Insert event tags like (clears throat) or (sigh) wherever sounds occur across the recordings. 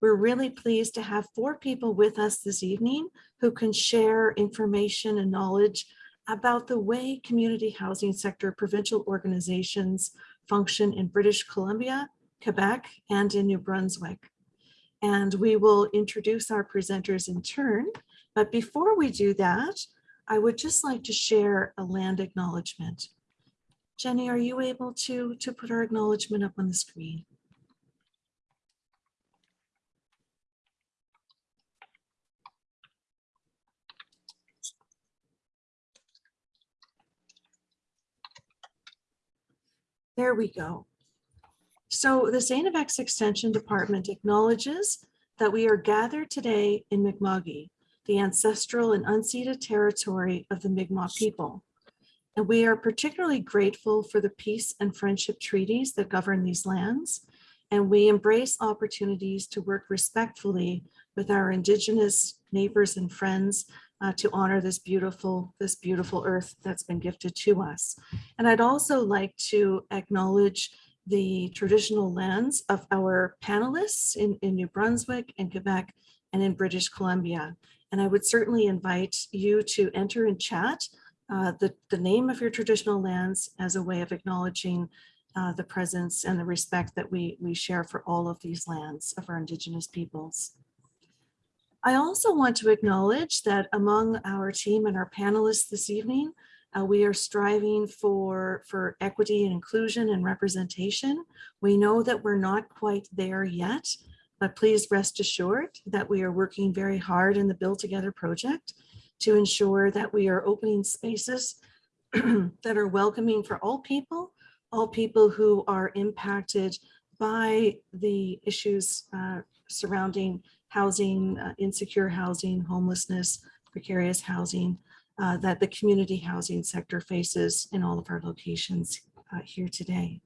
We're really pleased to have four people with us this evening who can share information and knowledge about the way community housing sector provincial organizations function in British Columbia, Quebec, and in New Brunswick. And we will introduce our presenters in turn. But before we do that, I would just like to share a land acknowledgement. Jenny, are you able to, to put our acknowledgement up on the screen? There we go. So the. FX Extension Department acknowledges that we are gathered today in Mi'kma'ki, the ancestral and unceded territory of the Mi'kmaq people. And we are particularly grateful for the peace and friendship treaties that govern these lands. And we embrace opportunities to work respectfully with our Indigenous neighbors and friends uh, to honor this beautiful, this beautiful earth that's been gifted to us. And I'd also like to acknowledge the traditional lands of our panelists in, in New Brunswick and Quebec and in British Columbia. And I would certainly invite you to enter and chat uh, the, the name of your traditional lands as a way of acknowledging uh, the presence and the respect that we, we share for all of these lands of our Indigenous peoples. I also want to acknowledge that among our team and our panelists this evening, uh, we are striving for, for equity and inclusion and representation. We know that we're not quite there yet, but please rest assured that we are working very hard in the Build Together project to ensure that we are opening spaces (clears throat) that are welcoming for all people, all people who are impacted by the issues uh, surrounding housing, uh, insecure housing, homelessness, precarious housing uh, that the community housing sector faces in all of our locations uh, here today.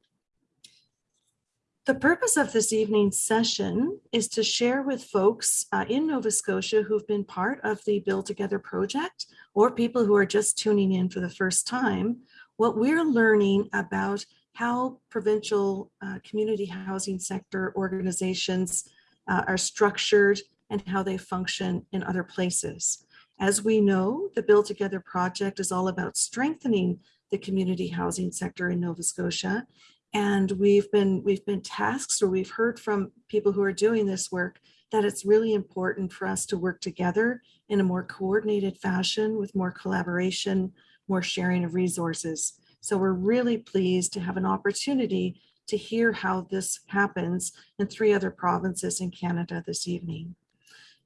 The purpose of this evening's session is to share with folks uh, in Nova Scotia who've been part of the Build Together project or people who are just tuning in for the first time, what we're learning about how provincial uh, community housing sector organizations uh, are structured and how they function in other places. As we know, the Build Together project is all about strengthening the community housing sector in Nova Scotia. And we've been, we've been tasked or we've heard from people who are doing this work that it's really important for us to work together in a more coordinated fashion with more collaboration, more sharing of resources. So we're really pleased to have an opportunity to hear how this happens in three other provinces in Canada this evening.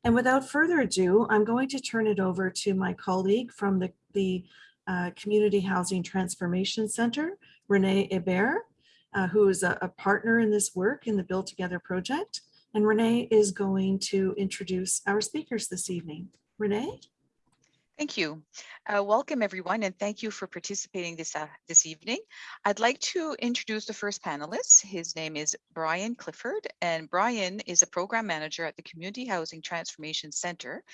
And without further ado, I'm going to turn it over to my colleague from the, the uh, Community Housing Transformation Center, Renee Hebert, uh, who is a, a partner in this work in the Build Together project. And Renee is going to introduce our speakers this evening. Renee? Thank you. Uh, welcome everyone and thank you for participating this, uh, this evening. I'd like to introduce the first panelist. His name is Brian Clifford and Brian is a program manager at the Community Housing Transformation Center.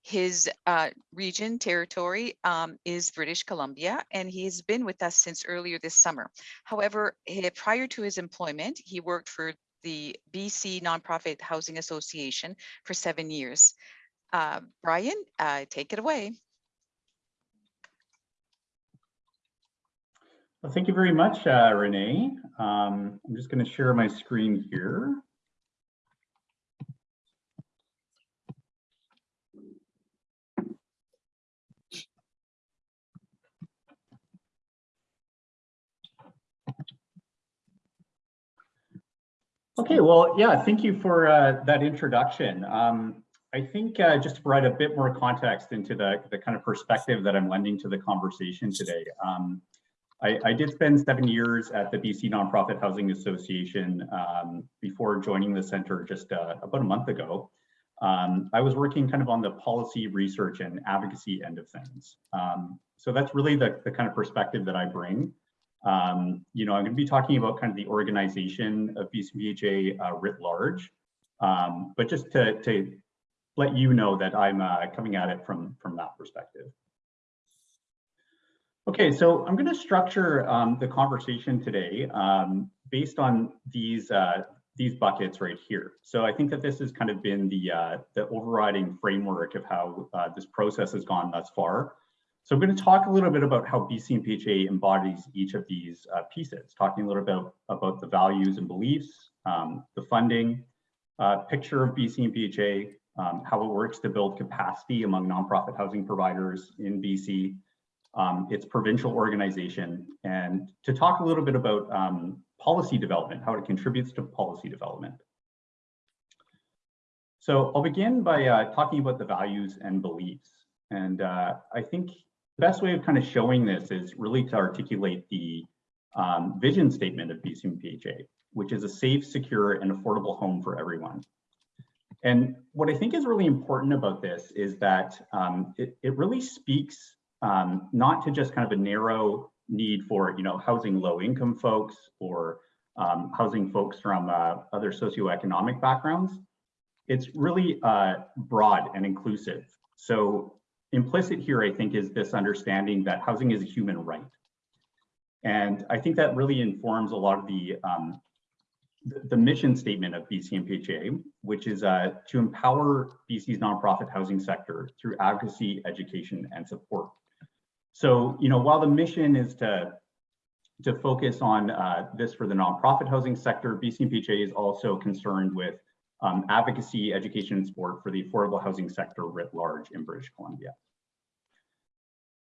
His uh, region territory um, is British Columbia and he's been with us since earlier this summer. However, he, prior to his employment, he worked for the BC Nonprofit Housing Association for seven years. Uh, Brian, uh, take it away. Well, thank you very much, uh, Renee. Um, I'm just going to share my screen here. Okay, well, yeah, thank you for uh, that introduction. Um, I think uh, just to provide a bit more context into the, the kind of perspective that I'm lending to the conversation today. Um, I, I, did spend seven years at the BC Nonprofit Housing Association um, before joining the center just uh, about a month ago. Um, I was working kind of on the policy research and advocacy end of things. Um, so that's really the, the kind of perspective that I bring. Um, you know, I'm going to be talking about kind of the organization of BCPHA uh, writ large, um, but just to, to let you know that I'm uh, coming at it from, from that perspective. Okay, so I'm going to structure um, the conversation today um, based on these uh, these buckets right here. So I think that this has kind of been the, uh, the overriding framework of how uh, this process has gone thus far. So I'm going to talk a little bit about how BCNPHA embodies each of these uh, pieces, talking a little bit about, the values and beliefs, um, the funding, uh, picture of BCNPHA, um, how it works to build capacity among nonprofit housing providers in BC, um, its provincial organization, and to talk a little bit about um, policy development, how it contributes to policy development. So I'll begin by uh, talking about the values and beliefs. And uh, I think the best way of kind of showing this is really to articulate the um, vision statement of BCNPHA, which is a safe, secure, and affordable home for everyone. And what I think is really important about this is that um, it, it really speaks um, not to just kind of a narrow need for you know housing low income folks or um, housing folks from uh, other socioeconomic backgrounds. It's really uh, broad and inclusive. So implicit here, I think, is this understanding that housing is a human right. And I think that really informs a lot of the, um, the, mission statement of BCNPHA, which is uh, to empower BC's nonprofit housing sector through advocacy, education, and support. So, you know, while the mission is to, to focus on uh, this for the nonprofit housing sector, BCNPHA is also concerned with um, advocacy, education, and support for the affordable housing sector writ large in British Columbia.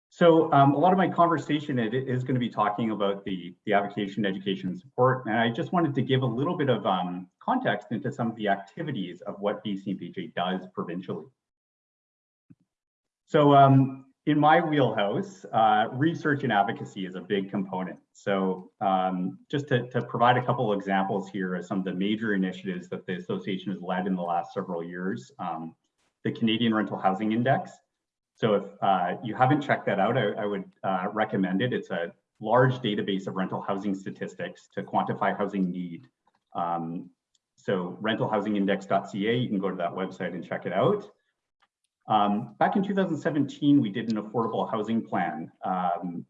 So um, a lot of my conversation is going to be talking about the, the advocacy, education, and support. And I just wanted to give a little bit of um, context into some of the activities of what BCNPHA does provincially. So um, in my wheelhouse, uh, research and advocacy is a big component. So um, just to, to, provide a couple examples here of some of the major initiatives that the association has led in the last several years, um, the Canadian Rental Housing Index. So if uh, you haven't checked that out, I, I would uh, recommend it. It's a large database of rental housing statistics to quantify housing need. Um, so rentalhousingindex.ca, you can go to that website and check it out. Um, back in 2017, we did an affordable housing plan um,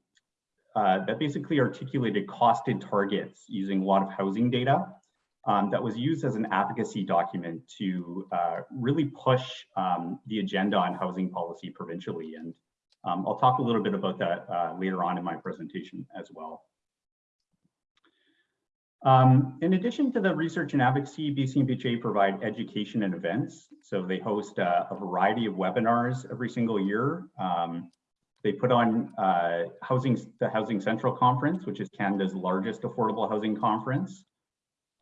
uh, that basically articulated costed targets using a lot of housing data um, that was used as an advocacy document to uh, really push um, the agenda on housing policy provincially. And um, I'll talk a little bit about that uh, later on in my presentation as well. Um, in addition to the research and advocacy, BCNPHA provide education and events. So they host a variety of webinars every single year. Um, they put on uh, housing, the Housing Central Conference, which is Canada's largest affordable housing conference.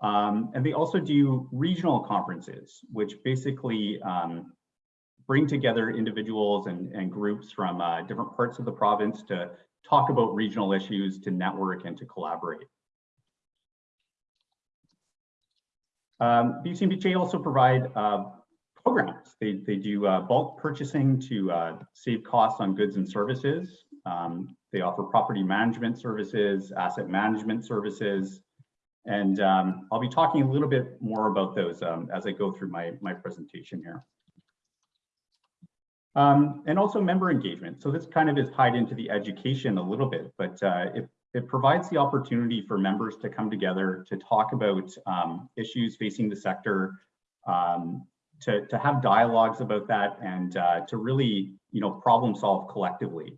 Um, and they also do regional conferences, which basically um, bring together individuals and, and groups from uh, different parts of the province to talk about regional issues, to network and to collaborate. Um, BCNPHA also provide uh, programs. They, they do uh, bulk purchasing to uh, save costs on goods and services. Um, they offer property management services, asset management services, and um, I'll be talking a little bit more about those um, as I go through my, my presentation here. Um, and also member engagement. So this kind of is tied into the education a little bit, but uh, it it provides the opportunity for members to come together to talk about um, issues facing the sector, um, to, to have dialogues about that and uh, to really, you know, problem solve collectively.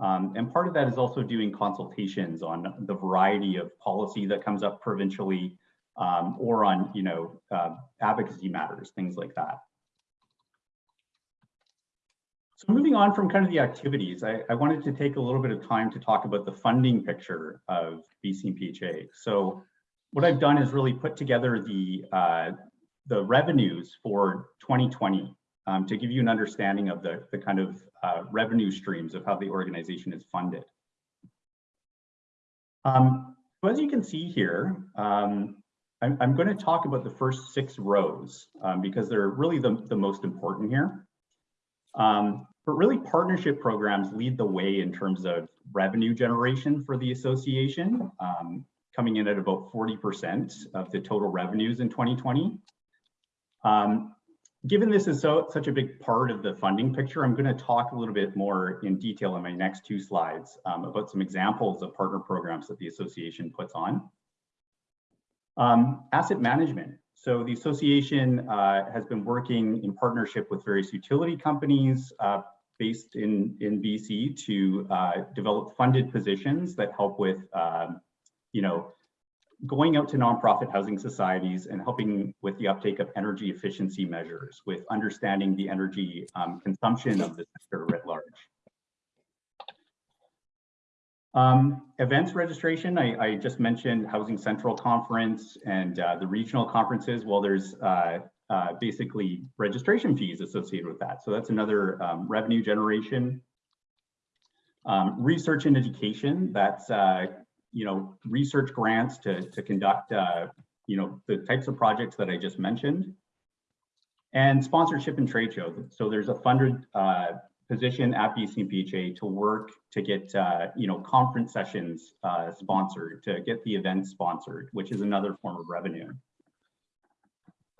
Um, and part of that is also doing consultations on the variety of policy that comes up provincially um, or on, you know, uh, advocacy matters, things like that. So moving on from kind of the activities, I, I, wanted to take a little bit of time to talk about the funding picture of BC BCNPHA. So what I've done is really put together the, uh, the revenues for 2020 um, to give you an understanding of the, the kind of uh, revenue streams of how the organization is funded. Um, so as you can see here, um, I'm, I'm, going to talk about the first six rows um, because they're really the, the most important here. Um, but really partnership programs lead the way in terms of revenue generation for the association, um, coming in at about 40% of the total revenues in 2020. Um, given this is so such a big part of the funding picture, I'm going to talk a little bit more in detail in my next two slides um, about some examples of partner programs that the association puts on. Um, asset management. So the association uh, has been working in partnership with various utility companies uh, based in, in BC to uh, develop funded positions that help with, um, you know, going out to nonprofit housing societies and helping with the uptake of energy efficiency measures with understanding the energy um, consumption of the sector writ large. Um, events registration, I, I, just mentioned Housing Central Conference and uh, the regional conferences. Well, there's uh, uh, basically registration fees associated with that. So that's another um, revenue generation. Um, research and education, that's, uh, you know, research grants to, to conduct, uh, you know, the types of projects that I just mentioned. And sponsorship and trade shows. So there's a funded position at BCNPHA to work to get, uh, you know, conference sessions uh, sponsored, to get the events sponsored, which is another form of revenue.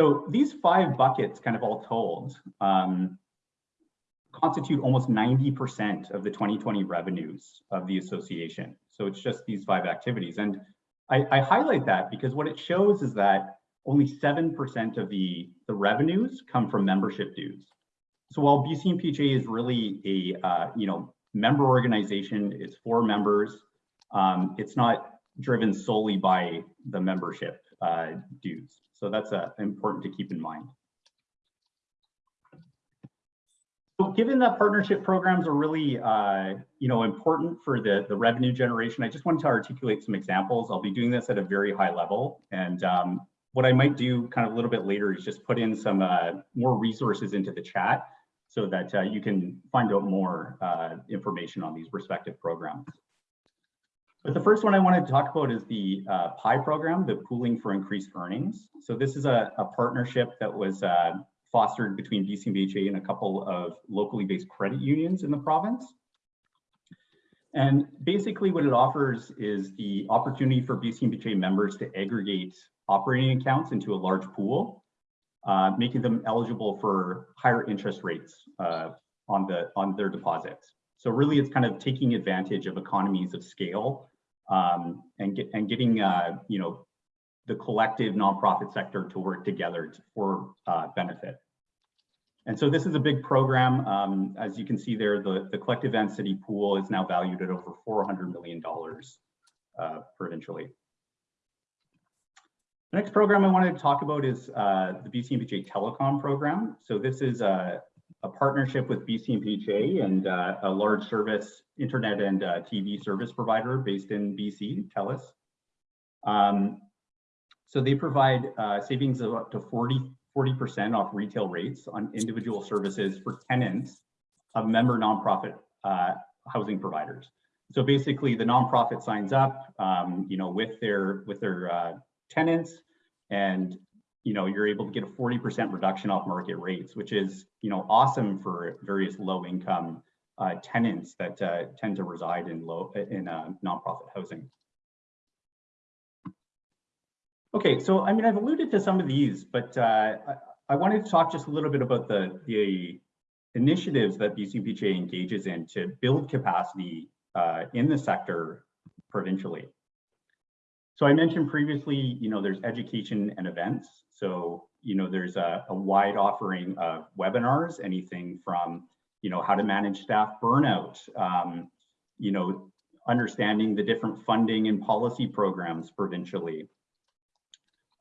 So these five buckets kind of all told um, constitute almost 90% of the 2020 revenues of the association. So it's just these five activities. And I, I highlight that because what it shows is that only 7% of the, the revenues come from membership dues. So while BCNPHA is really a uh, you know member organization, it's for members. Um, it's not driven solely by the membership uh, dues. So that's uh, important to keep in mind. So given that partnership programs are really uh, you know important for the, the revenue generation, I just wanted to articulate some examples. I'll be doing this at a very high level. And um, what I might do kind of a little bit later is just put in some uh, more resources into the chat so that uh, you can find out more uh, information on these respective programs. But the first one I wanted to talk about is the uh, PIE program, the Pooling for Increased Earnings. So this is a, a partnership that was uh, fostered between BCMHA and a couple of locally based credit unions in the province. And basically what it offers is the opportunity for BCMHA members to aggregate operating accounts into a large pool uh, making them eligible for higher interest rates uh, on the on their deposits. So really, it's kind of taking advantage of economies of scale um, and get, and getting uh, you know the collective nonprofit sector to work together to, for uh, benefit. And so this is a big program. Um, as you can see there, the, the collective entity pool is now valued at over $400 million uh, provincially. The next program I wanted to talk about is uh, the BCNPHA Telecom program. So this is a, a partnership with BCNPHA and uh, a large service, internet and uh, TV service provider based in BC, TELUS. Um, so they provide uh, savings of up to 40, 40% off retail rates on individual services for tenants of member nonprofit uh, housing providers. So basically the nonprofit signs up, um, you know, with their, with their uh, tenants and you know you're able to get a 40% reduction off market rates which is you know awesome for various low income uh, tenants that uh, tend to reside in low in uh, nonprofit housing. Okay so i mean i've alluded to some of these but uh, I, I wanted to talk just a little bit about the the initiatives that BCNPHA engages in to build capacity uh, in the sector provincially so I mentioned previously, you know, there's education and events. So, you know, there's a, a wide offering of webinars, anything from, you know, how to manage staff burnout, um, you know, understanding the different funding and policy programs provincially.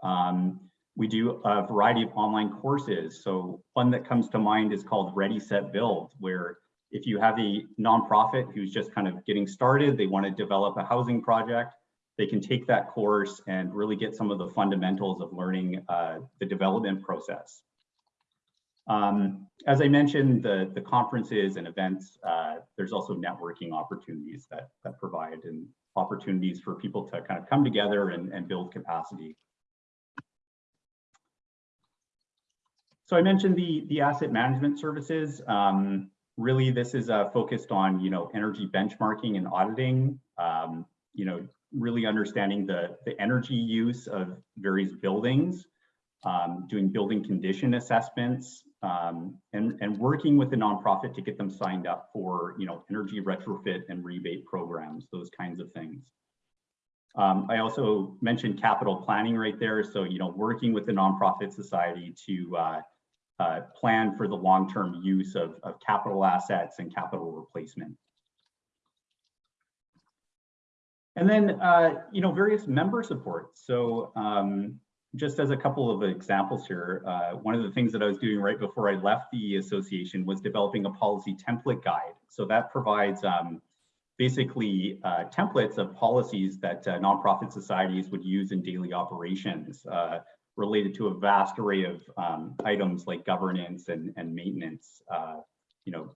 Um, we do a variety of online courses. So one that comes to mind is called Ready, Set, Build, where if you have a nonprofit who's just kind of getting started, they want to develop a housing project, they can take that course and really get some of the fundamentals of learning uh, the development process. Um, as I mentioned, the, the conferences and events, uh, there's also networking opportunities that, that provide and opportunities for people to kind of come together and, and build capacity. So I mentioned the, the asset management services. Um, really, this is uh, focused on, you know, energy benchmarking and auditing, um, you know, really understanding the, the energy use of various buildings, um, doing building condition assessments, um, and, and working with the nonprofit to get them signed up for, you know, energy retrofit and rebate programs, those kinds of things. Um, I also mentioned capital planning right there. So, you know, working with the nonprofit society to uh, uh, plan for the long-term use of, of capital assets and capital replacement. And then, uh, you know, various member supports. So um, just as a couple of examples here, uh, one of the things that I was doing right before I left the association was developing a policy template guide. So that provides um, basically uh, templates of policies that uh, nonprofit societies would use in daily operations uh, related to a vast array of um, items like governance and, and maintenance, uh, you know,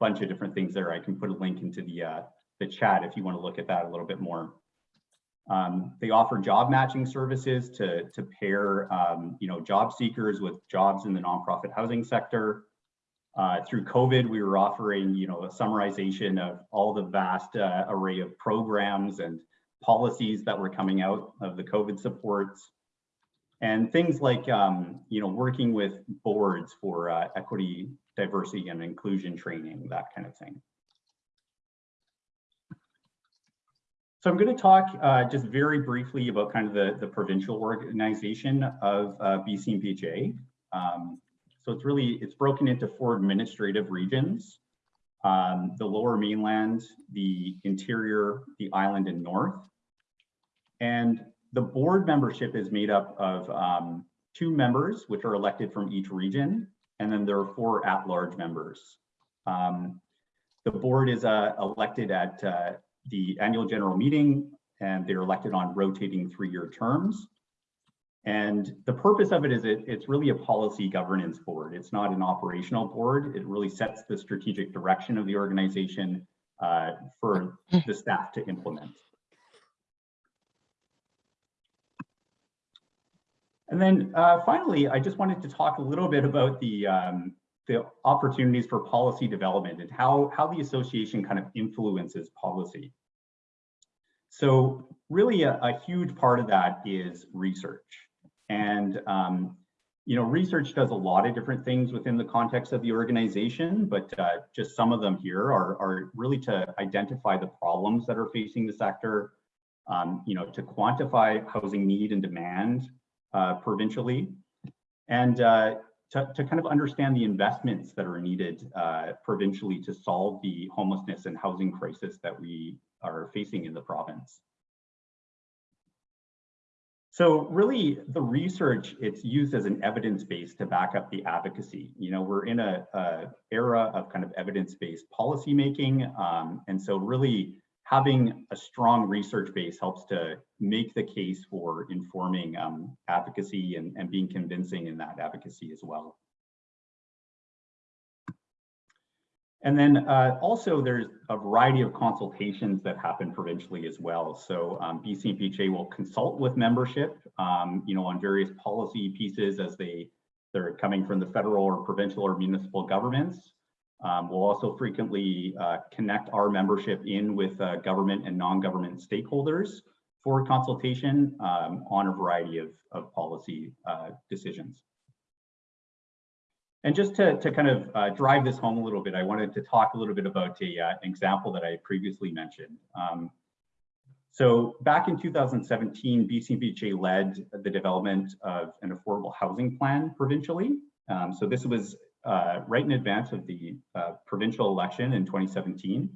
bunch of different things there. I can put a link into the, uh, the chat if you want to look at that a little bit more. Um, they offer job matching services to, to pair, um, you know, job seekers with jobs in the nonprofit housing sector. Uh, through COVID, we were offering, you know, a summarization of all the vast uh, array of programs and policies that were coming out of the COVID supports. And things like, um, you know, working with boards for uh, equity, diversity, and inclusion training, that kind of thing. So I'm going to talk uh, just very briefly about kind of the, the provincial organization of uh, BCNPHA. Um, so it's really, it's broken into four administrative regions. Um, the lower mainland, the interior, the island and north. And the board membership is made up of um, two members, which are elected from each region. And then there are four at-large members. Um, the board is uh, elected at uh, the annual general meeting and they're elected on rotating three-year terms. And the purpose of it is it, it's really a policy governance board. It's not an operational board. It really sets the strategic direction of the organization uh, for the staff to implement. And then uh, finally, I just wanted to talk a little bit about the, um, the opportunities for policy development and how, how the association kind of influences policy. So really a, a huge part of that is research. And, um, you know, research does a lot of different things within the context of the organization, but uh, just some of them here are, are really to identify the problems that are facing the sector, um, you know, to quantify housing need and demand uh, provincially, and uh, to, to, kind of understand the investments that are needed uh, provincially to solve the homelessness and housing crisis that we are facing in the province. So really the research, it's used as an evidence base to back up the advocacy. You know, we're in a, a era of kind of evidence-based policymaking. Um, and so really having a strong research base helps to make the case for informing um, advocacy and, and being convincing in that advocacy as well. And then uh, also there's a variety of consultations that happen provincially as well. So um, BCNPHA will consult with membership, um, you know, on various policy pieces as they, they're coming from the federal or provincial or municipal governments. Um, we'll also frequently uh, connect our membership in with uh, government and non-government stakeholders for consultation um, on a variety of, of policy uh, decisions. And just to, to kind of uh, drive this home a little bit, I wanted to talk a little bit about a, uh, an example that I previously mentioned. Um, so back in 2017, BCNPHA led the development of an affordable housing plan provincially. Um, so this was uh, right in advance of the uh, provincial election in 2017.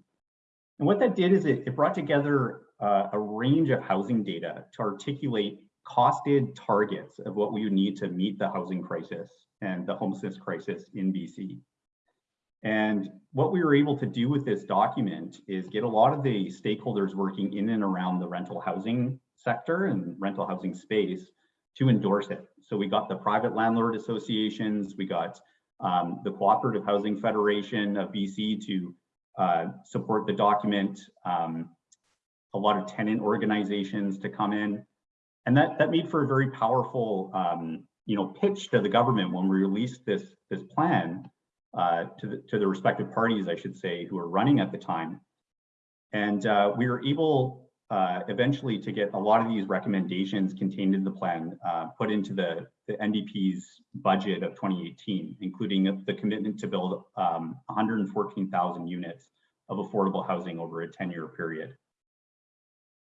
And what that did is it, it brought together uh, a range of housing data to articulate costed targets of what we would need to meet the housing crisis and the homelessness crisis in BC. And what we were able to do with this document is get a lot of the stakeholders working in and around the rental housing sector and rental housing space to endorse it. So we got the private landlord associations, we got um, the Cooperative Housing Federation of BC to uh, support the document, um, a lot of tenant organizations to come in. And that, that made for a very powerful um, you know, pitch to the government when we released this, this plan uh, to, the, to the respective parties, I should say, who were running at the time. And uh, we were able uh, eventually to get a lot of these recommendations contained in the plan uh, put into the, the NDP's budget of 2018, including the commitment to build um, 114,000 units of affordable housing over a 10 year period.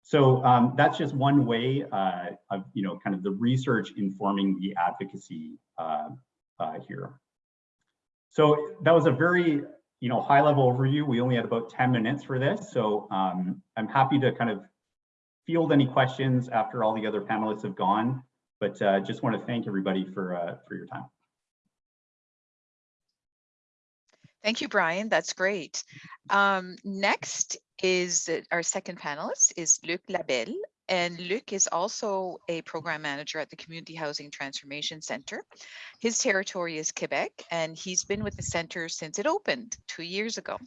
So um, that's just one way uh, of, you know, kind of the research informing the advocacy uh, uh, here. So that was a very, you know, high level overview. We only had about 10 minutes for this. So um, I'm happy to kind of field any questions after all the other panelists have gone, but uh, just want to thank everybody for, uh, for your time. Thank you, Brian. That's great. Um, next is our second panelist is Luc Labelle. And Luc is also a program manager at the Community Housing Transformation Center. His territory is Quebec, and he's been with the center since it opened two years ago.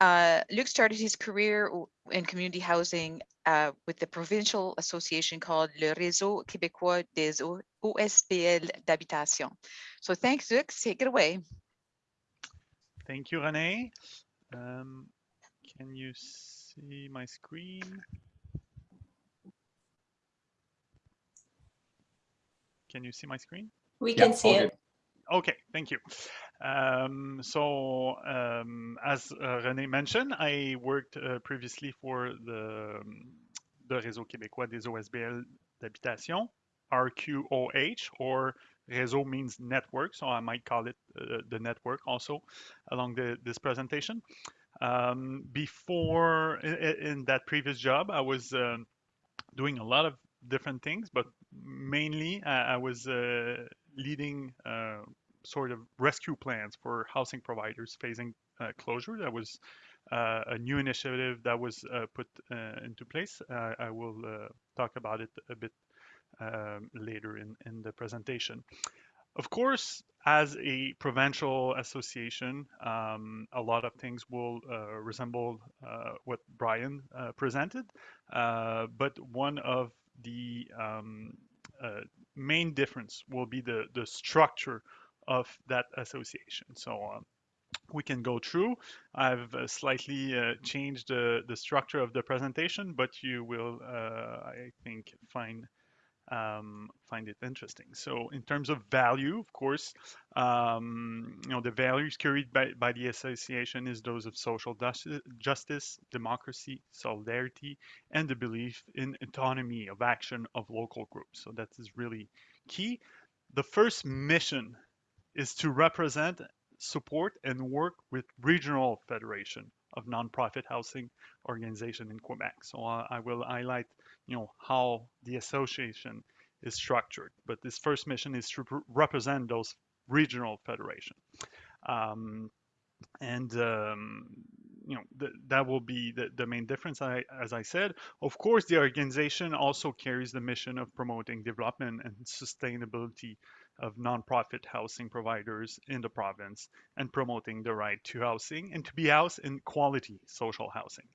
Uh, Luc started his career in community housing uh, with the provincial association called Le Réseau Québécois des OSBL d'habitation. So thanks, Luc. Take it away. Thank you, Renee. Um, can you see my screen? Can you see my screen? We Yeah, can see all it. good. Okay, thank you. Um, so, um, as uh, René mentioned, I worked uh, previously for the, um, the Réseau Québécois des OSBL d'habitation, RQOH, or Réseau means network, so I might call it uh, the network also along the, this presentation. Um, before, in, in that previous job, I was um, doing a lot of different things, but mainly uh, I was uh, leading uh, sort of rescue plans for housing providers facing uh, closure. That was uh, a new initiative that was put into place. I will talk about it a bit um, later in, in the presentation. Of course, as a provincial association, um, a lot of things will uh, resemble uh, what Brian uh, presented, but one of the um, main difference will be the, the structure of that association. So um, we can go through. I've uh, slightly uh, changed the, the structure of the presentation, but you will, uh, I think, find um, find it interesting. So in terms of value, of course, um, you know, the values carried by, by the association is those of social justice, democracy, solidarity, and the belief in autonomy of action of local groups. So that is really key. The first mission is to represent, support, and work with regional federation of nonprofit housing organization in Quebec. So uh, I will highlight, you know, how the association is structured. But this first mission is to represent those regional federation. Um, and um, you know th that will be the, the main difference I, as i said of course the organization also carries the mission of promoting development and sustainability of nonprofit housing providers in the province and promoting the right to housing and to be housed in quality social housing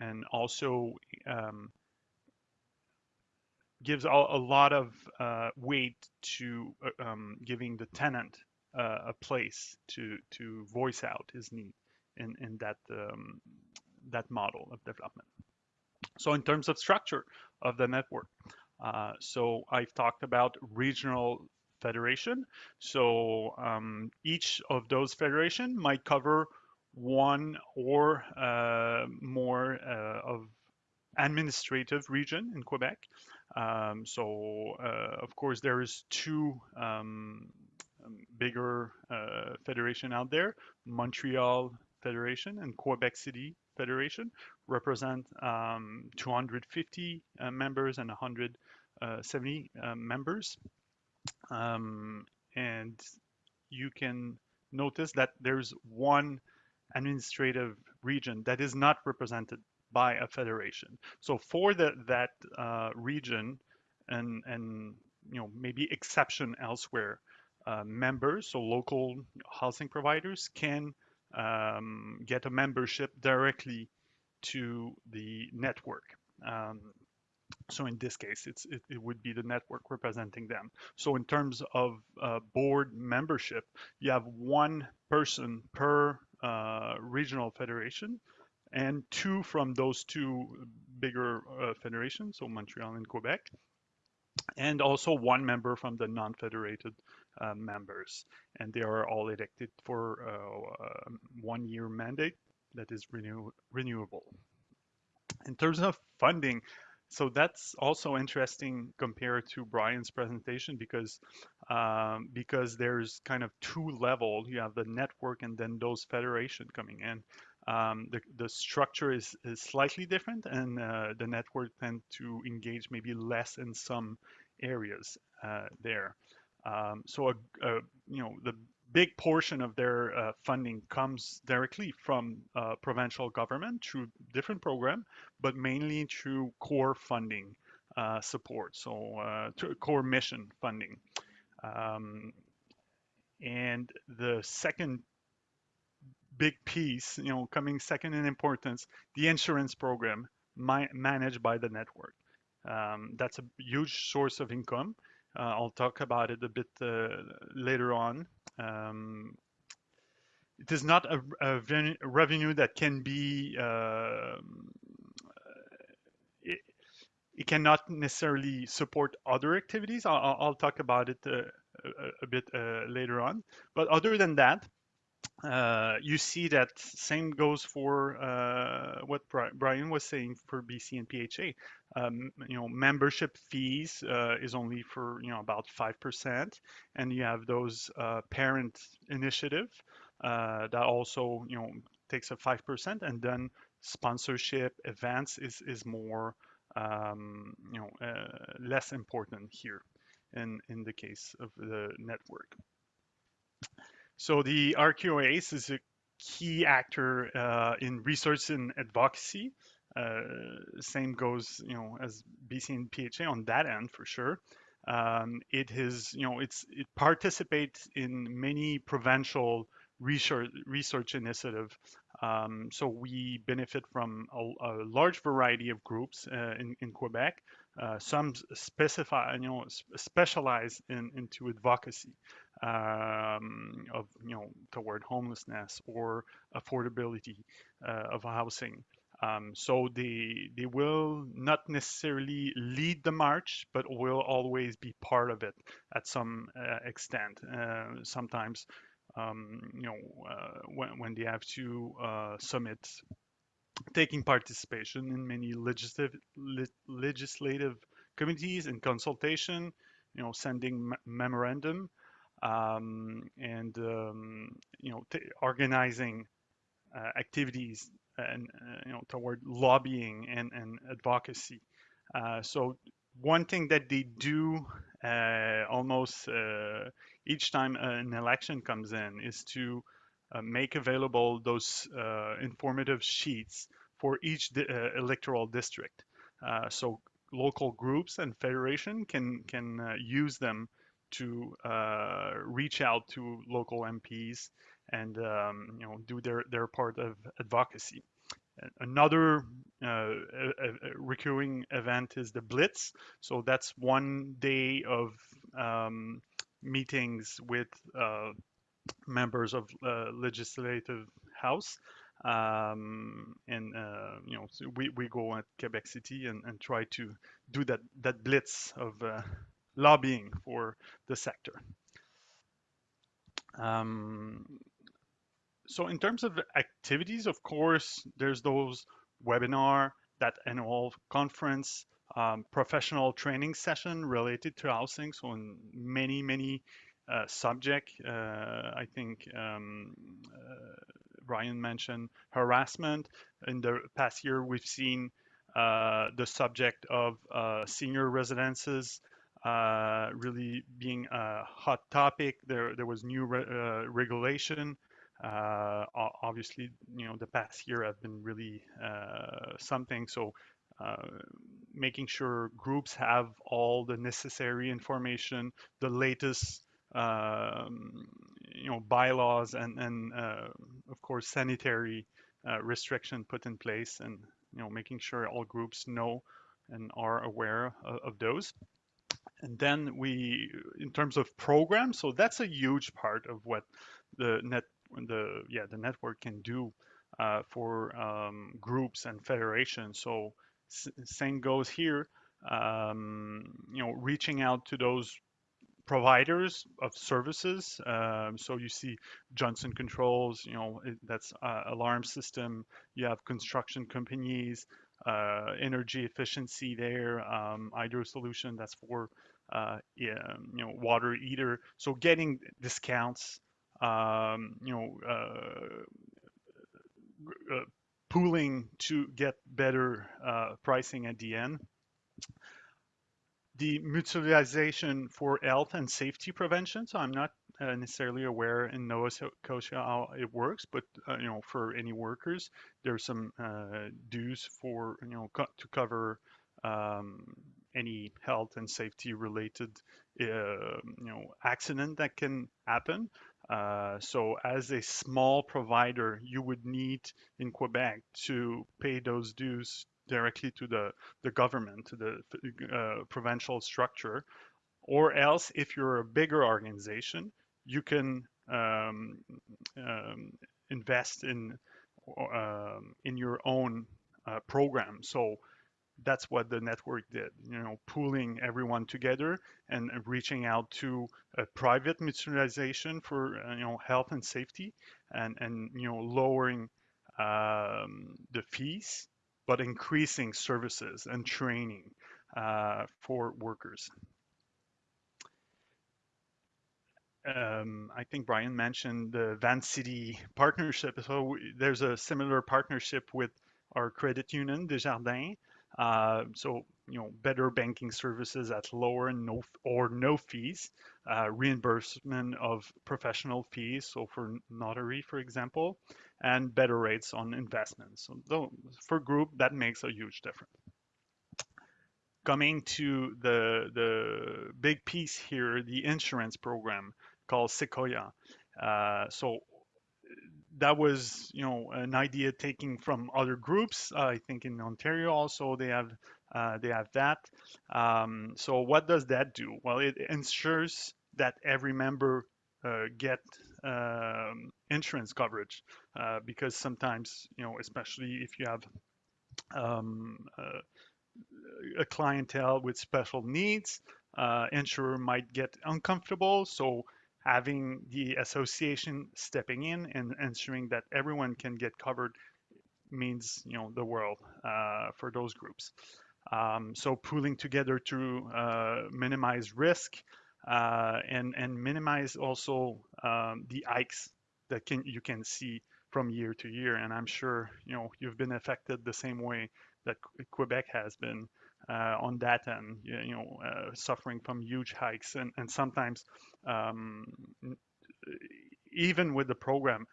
and also um, gives a, a lot of uh, weight to uh, um, giving the tenant uh, a place to to voice out his need in in that um, that model of development. So in terms of structure of the network, uh, so I've talked about regional federation. So um, each of those federation might cover one or uh, more uh, of administrative region in Quebec. Um, so uh, of course there is two um, bigger uh, federation out there, Montreal Federation and Quebec City Federation represent um, 250 uh, members and 170 uh, members. Um, and you can notice that there's one administrative region that is not represented by a federation. So for the, that uh, region and, and you know maybe exception elsewhere, uh, members, so local housing providers, can um, get a membership directly to the network. Um, so in this case, it's it, it, would be the network representing them. So in terms of uh, board membership, you have one person per uh, regional federation and two from those two bigger uh, federations, so Montreal and Quebec, and also one member from the non-federated uh, members. And they are all elected for uh, one year mandate that is renew renewable. In terms of funding, so that's also interesting compared to Brian's presentation because um, because there's kind of two level. You have the network and then those federation coming in. Um, the, the structure is, is slightly different and uh, the network tend to engage maybe less in some areas uh, there. Um, so, a, a, you know, the big portion of their uh, funding comes directly from uh, provincial government through different program, but mainly through core funding uh, support, so uh, core mission funding. Um, and the second big piece, you know, coming second in importance, the insurance program managed by the network. Um, that's a huge source of income. Uh, I'll talk about it a bit uh, later on. Um, it is not a, a revenue that can be uh, it, it, cannot necessarily support other activities. I'll, I'll talk about it uh, a, a, bit uh, later on. But other than that, uh, you see that same goes for uh, what Brian was saying for BCNPHA. Um, you know, membership fees uh, is only for you know about five percent, and you have those uh, parent initiative uh, that also you know takes a five percent, and then sponsorship events is is more um, you know less important here in in the case of the network. So the RQAS is a key actor uh, in research and advocacy. Uh, same goes, you know, as BCNPHA on that end for sure. Um, it is, you know, it's it participates in many provincial research research initiative. Um, so we benefit from a, a, large variety of groups uh, in, in Quebec. Uh, some specify, you know, specialize in into advocacy um, of you know toward homelessness or affordability uh, of housing. Um, so they they will not necessarily lead the march, but will always be part of it at some uh, extent. Uh, sometimes, um, you know, uh, when when they have to uh, submit taking participation in many legislative le legislative committees and consultation, you know, sending memorandum um, and um, you know organizing uh, activities and uh, you know toward lobbying and, and advocacy. Uh, so one thing that they do uh, almost uh, each time an election comes in is to uh, make available those informative sheets for each di electoral district. so local groups and federation can can use them to uh, reach out to local MPs and um, you know do their their part of advocacy. Another uh, a, a recurring event is the Blitz. So that's one day of um, meetings with uh, members of uh, legislative house. Um, and uh, you know so we, we go at Quebec City and, and try to do that that blitz of uh, lobbying for the sector. Um, so in terms of activities, of course, there's those webinar, that annual conference, um, professional training session related to housing. So in many, many uh, subject, uh, I think um, uh, Brian mentioned harassment. In the past year, we've seen uh, the subject of uh, senior residences uh, really being a hot topic. There, there was new re uh, regulation. Uh, obviously, you know, the past year have been really uh, something. So, uh, making sure groups have all the necessary information, the latest, um, you know, bylaws, and and uh, of course sanitary restriction put in place, and you know, making sure all groups know and are aware of, of those. And then we, in terms of programs, so that's a huge part of what the net, the yeah, the network can do uh, for um, groups and federations. So same goes here. Um, you know, reaching out to those providers of services. Um, so you see Johnson Controls, you know, that's uh, alarm system. You have construction companies, uh, energy efficiency there, um, hydro solution that's for uh, you know water heater. So getting discounts, um, you know, uh, uh, pooling to get better uh, pricing at the end. The mutualization for health and safety prevention. So I'm not uh, necessarily aware in Nova Scotia how it works, but uh, you know, for any workers, there's some dues for you know co to cover um, any health and safety related uh, you know accident that can happen. Uh, so as a small provider, you would need in Quebec to pay those dues directly to the, the government, to the uh, provincial structure. Or else, if you're a bigger organization, you can um, um, invest in um, in your own uh, program. So that's what the network did you know pooling everyone together and reaching out to a private mutualization for uh, you know health and safety and and you know lowering um, the fees but increasing services and training uh, for workers um, I think Brian mentioned the Vancity partnership. So there's a similar partnership with our credit union, Desjardins, uh, so, you know, better banking services at lower no, or no fees, uh, reimbursement of professional fees, so for notary, for example, and better rates on investments. So though, for group, that makes a huge difference. Coming to the, the big piece here, the insurance program called Sekoia. Uh, so that was you know an idea taking from other groups uh, i think in ontario also they have uh, they have that. Um, so what does that do? Well it ensures that every member uh, get um, insurance coverage uh, because sometimes you know especially if you have um, uh, a clientele with special needs uh, insurer might get uncomfortable. So having the association stepping in and ensuring that everyone can get covered means you know the world uh, for those groups. Um, so pooling together to uh, minimize risk uh, and and minimize also um, the hikes that can you can see from year to year. And I'm sure you know you've been affected the same way that Quebec has been on that end, you know, uh, suffering from huge hikes and, and sometimes um, even with the program,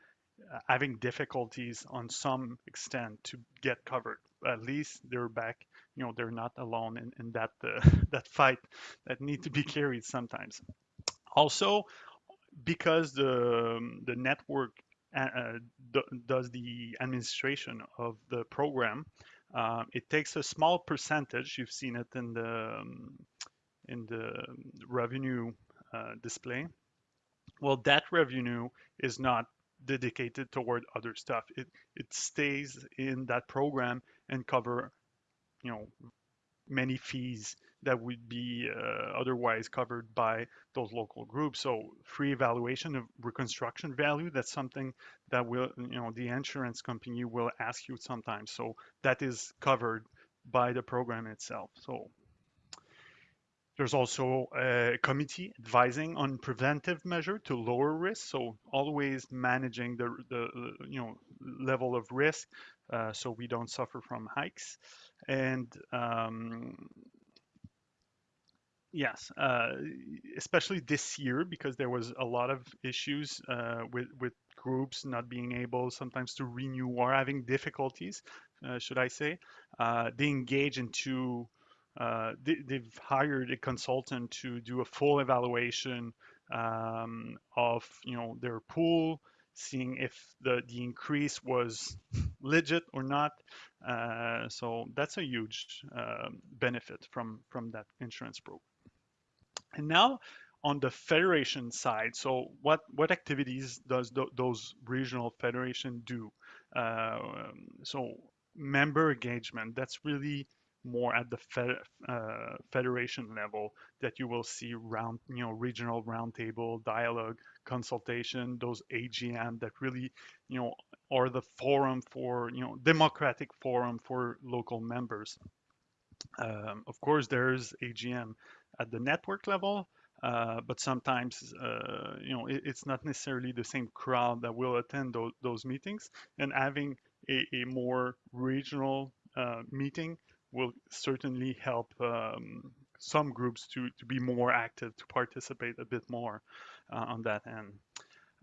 uh, having difficulties on some extent to get covered. At least they're back, you know, they're not alone in, in that uh, (laughs) that fight that need to be carried sometimes. Also, because the the network uh, does the administration of the program, uh, it takes a small percentage. You've seen it in the um, in the revenue uh, display. Well, that revenue is not dedicated toward other stuff. It it stays in that program and cover, you know, many fees that would be uh, otherwise covered by those local groups. So free evaluation of reconstruction value, that's something that will, you know, the insurance company will ask you sometimes. So that is covered by the program itself. So there's also a committee advising on preventive measure to lower risk. So always managing the, the you know level of risk uh, so we don't suffer from hikes. And um, yes, uh, especially this year because there was a lot of issues uh, with with groups not being able sometimes to renew or having difficulties, uh, should I say? Uh, they engage into uh, they, have hired a consultant to do a full evaluation um, of you know their pool, seeing if the the increase was legit or not. Uh, so that's a huge uh, benefit from from that insurance program. And now on the federation side, so what what activities does th those regional federation do? Uh, so member engagement, that's really more at the fed, uh, federation level that you will see round, you know, regional roundtable dialogue, consultation, those AGM that really, you know, are the forum for, you know, democratic forum for local members. Um, of course, there's AGM at the network level, uh, but sometimes, uh, you know, it, it's not necessarily the same crowd that will attend those, those meetings. And having a, a more regional uh, meeting will certainly help um, some groups to, to be more active, to participate a bit more uh, on that end.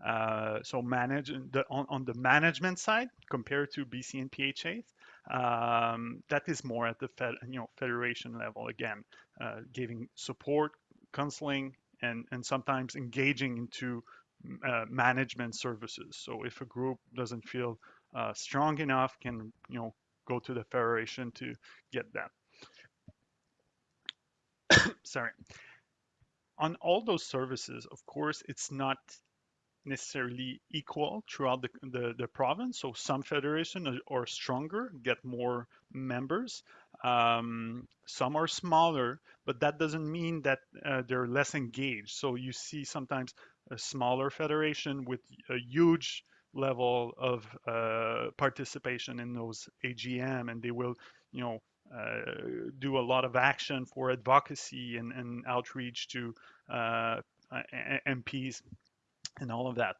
Uh, so manage the, on, on the management side compared to BCNPHA, um, that is more at the fed, you know federation level again, uh, giving support, counseling, and and sometimes engaging into uh, management services. So if a group doesn't feel uh, strong enough, can you know go to the federation to get that. (coughs) Sorry. On all those services, of course, it's not necessarily equal throughout the, the, the province. So some federation are, are, stronger, get more members. Um, some are smaller, but that doesn't mean that uh, they're less engaged. So you see sometimes a smaller federation with a huge level of uh, participation in those AGM, and they will, you know, uh, do a lot of action for advocacy and, and outreach to uh, MPs and all of that.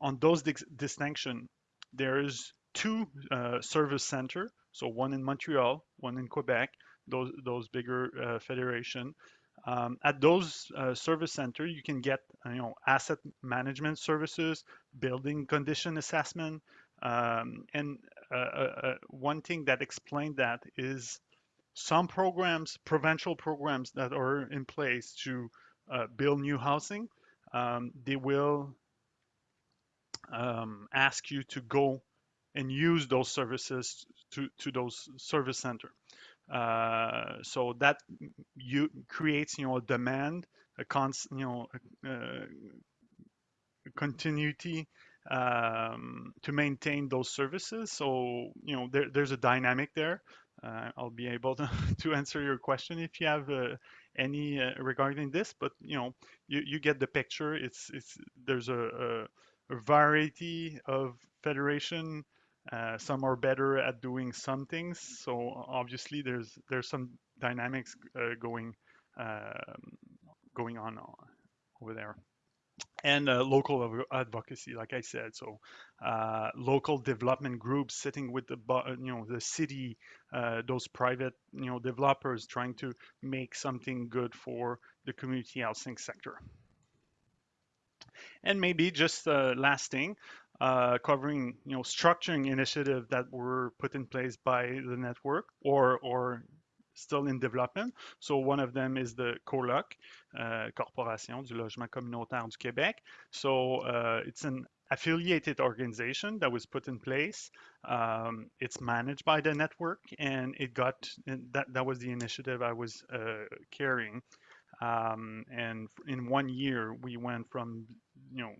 On those distinction, there's two uh, service center, so one in Montreal, one in Quebec, those those bigger uh, federation. Um, at those uh, service center, you can get you know asset management services, building condition assessment, um, and uh, uh, uh, one thing that explained that is some programs, provincial programs that are in place to build new housing um, they will um, ask you to go and use those services to, to those service center. Uh, so that you creates, you know, a demand, a cons, you know, uh, continuity um, to maintain those services. So, you know, there, there's a dynamic there. Uh, I'll be able to, (laughs) to answer your question if you have uh, any uh, regarding this, but you know, you, you get the picture. It's it's there's a, a, a variety of federation. Uh, some are better at doing some things, so obviously there's there's some dynamics uh, going um, going on over there and uh, local advocacy, like I said. So uh, local development groups sitting with the you know the city, uh, those private you know developers trying to make something good for the community housing sector. And maybe just uh, last thing, uh, covering you know structuring initiative that were put in place by the network or or still in development. So one of them is the COLOC, uh, Corporation du Logement Communautaire du Québec. So uh, it's an affiliated organization that was put in place. Um, it's managed by the network, and it got and that that was the initiative I was uh, carrying. Um, and in one year, we went from you know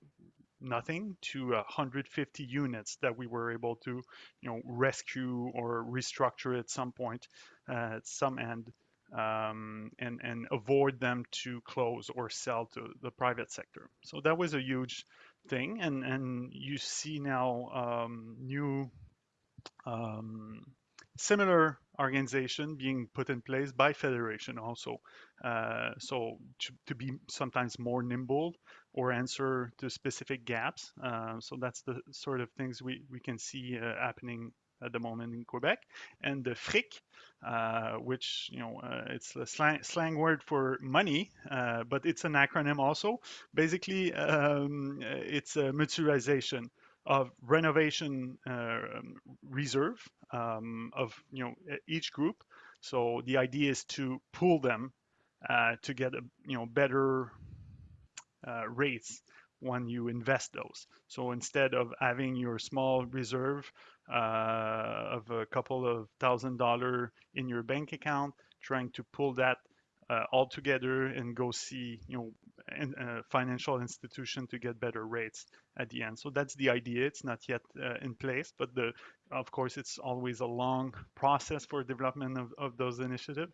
nothing to 150 units that we were able to you know rescue or restructure at some point uh, at some end um, and and avoid them to close or sell to the private sector. So that was a huge thing and and you see now um, new um, similar organization being put in place by federation also. Uh, so to, to, be sometimes more nimble or answer to specific gaps uh, so that's the sort of things we, we can see uh, happening at the moment in Quebec. And the fric uh, which you know uh, it's a slang, slang, word for money uh, but it's an acronym also. Basically um, it's a mutualization of renovation um, reserve um, of you know each group. So the idea is to pool them uh, to get a you know better uh, rates when you invest those. So instead of having your small reserve uh, of a couple of thousand dollar in your bank account, trying to pull that uh, all together and go see you know in, uh, financial institution to get better rates at the end. So that's the idea. It's not yet uh, in place, but the of course it's always a long process for development of, of those initiatives.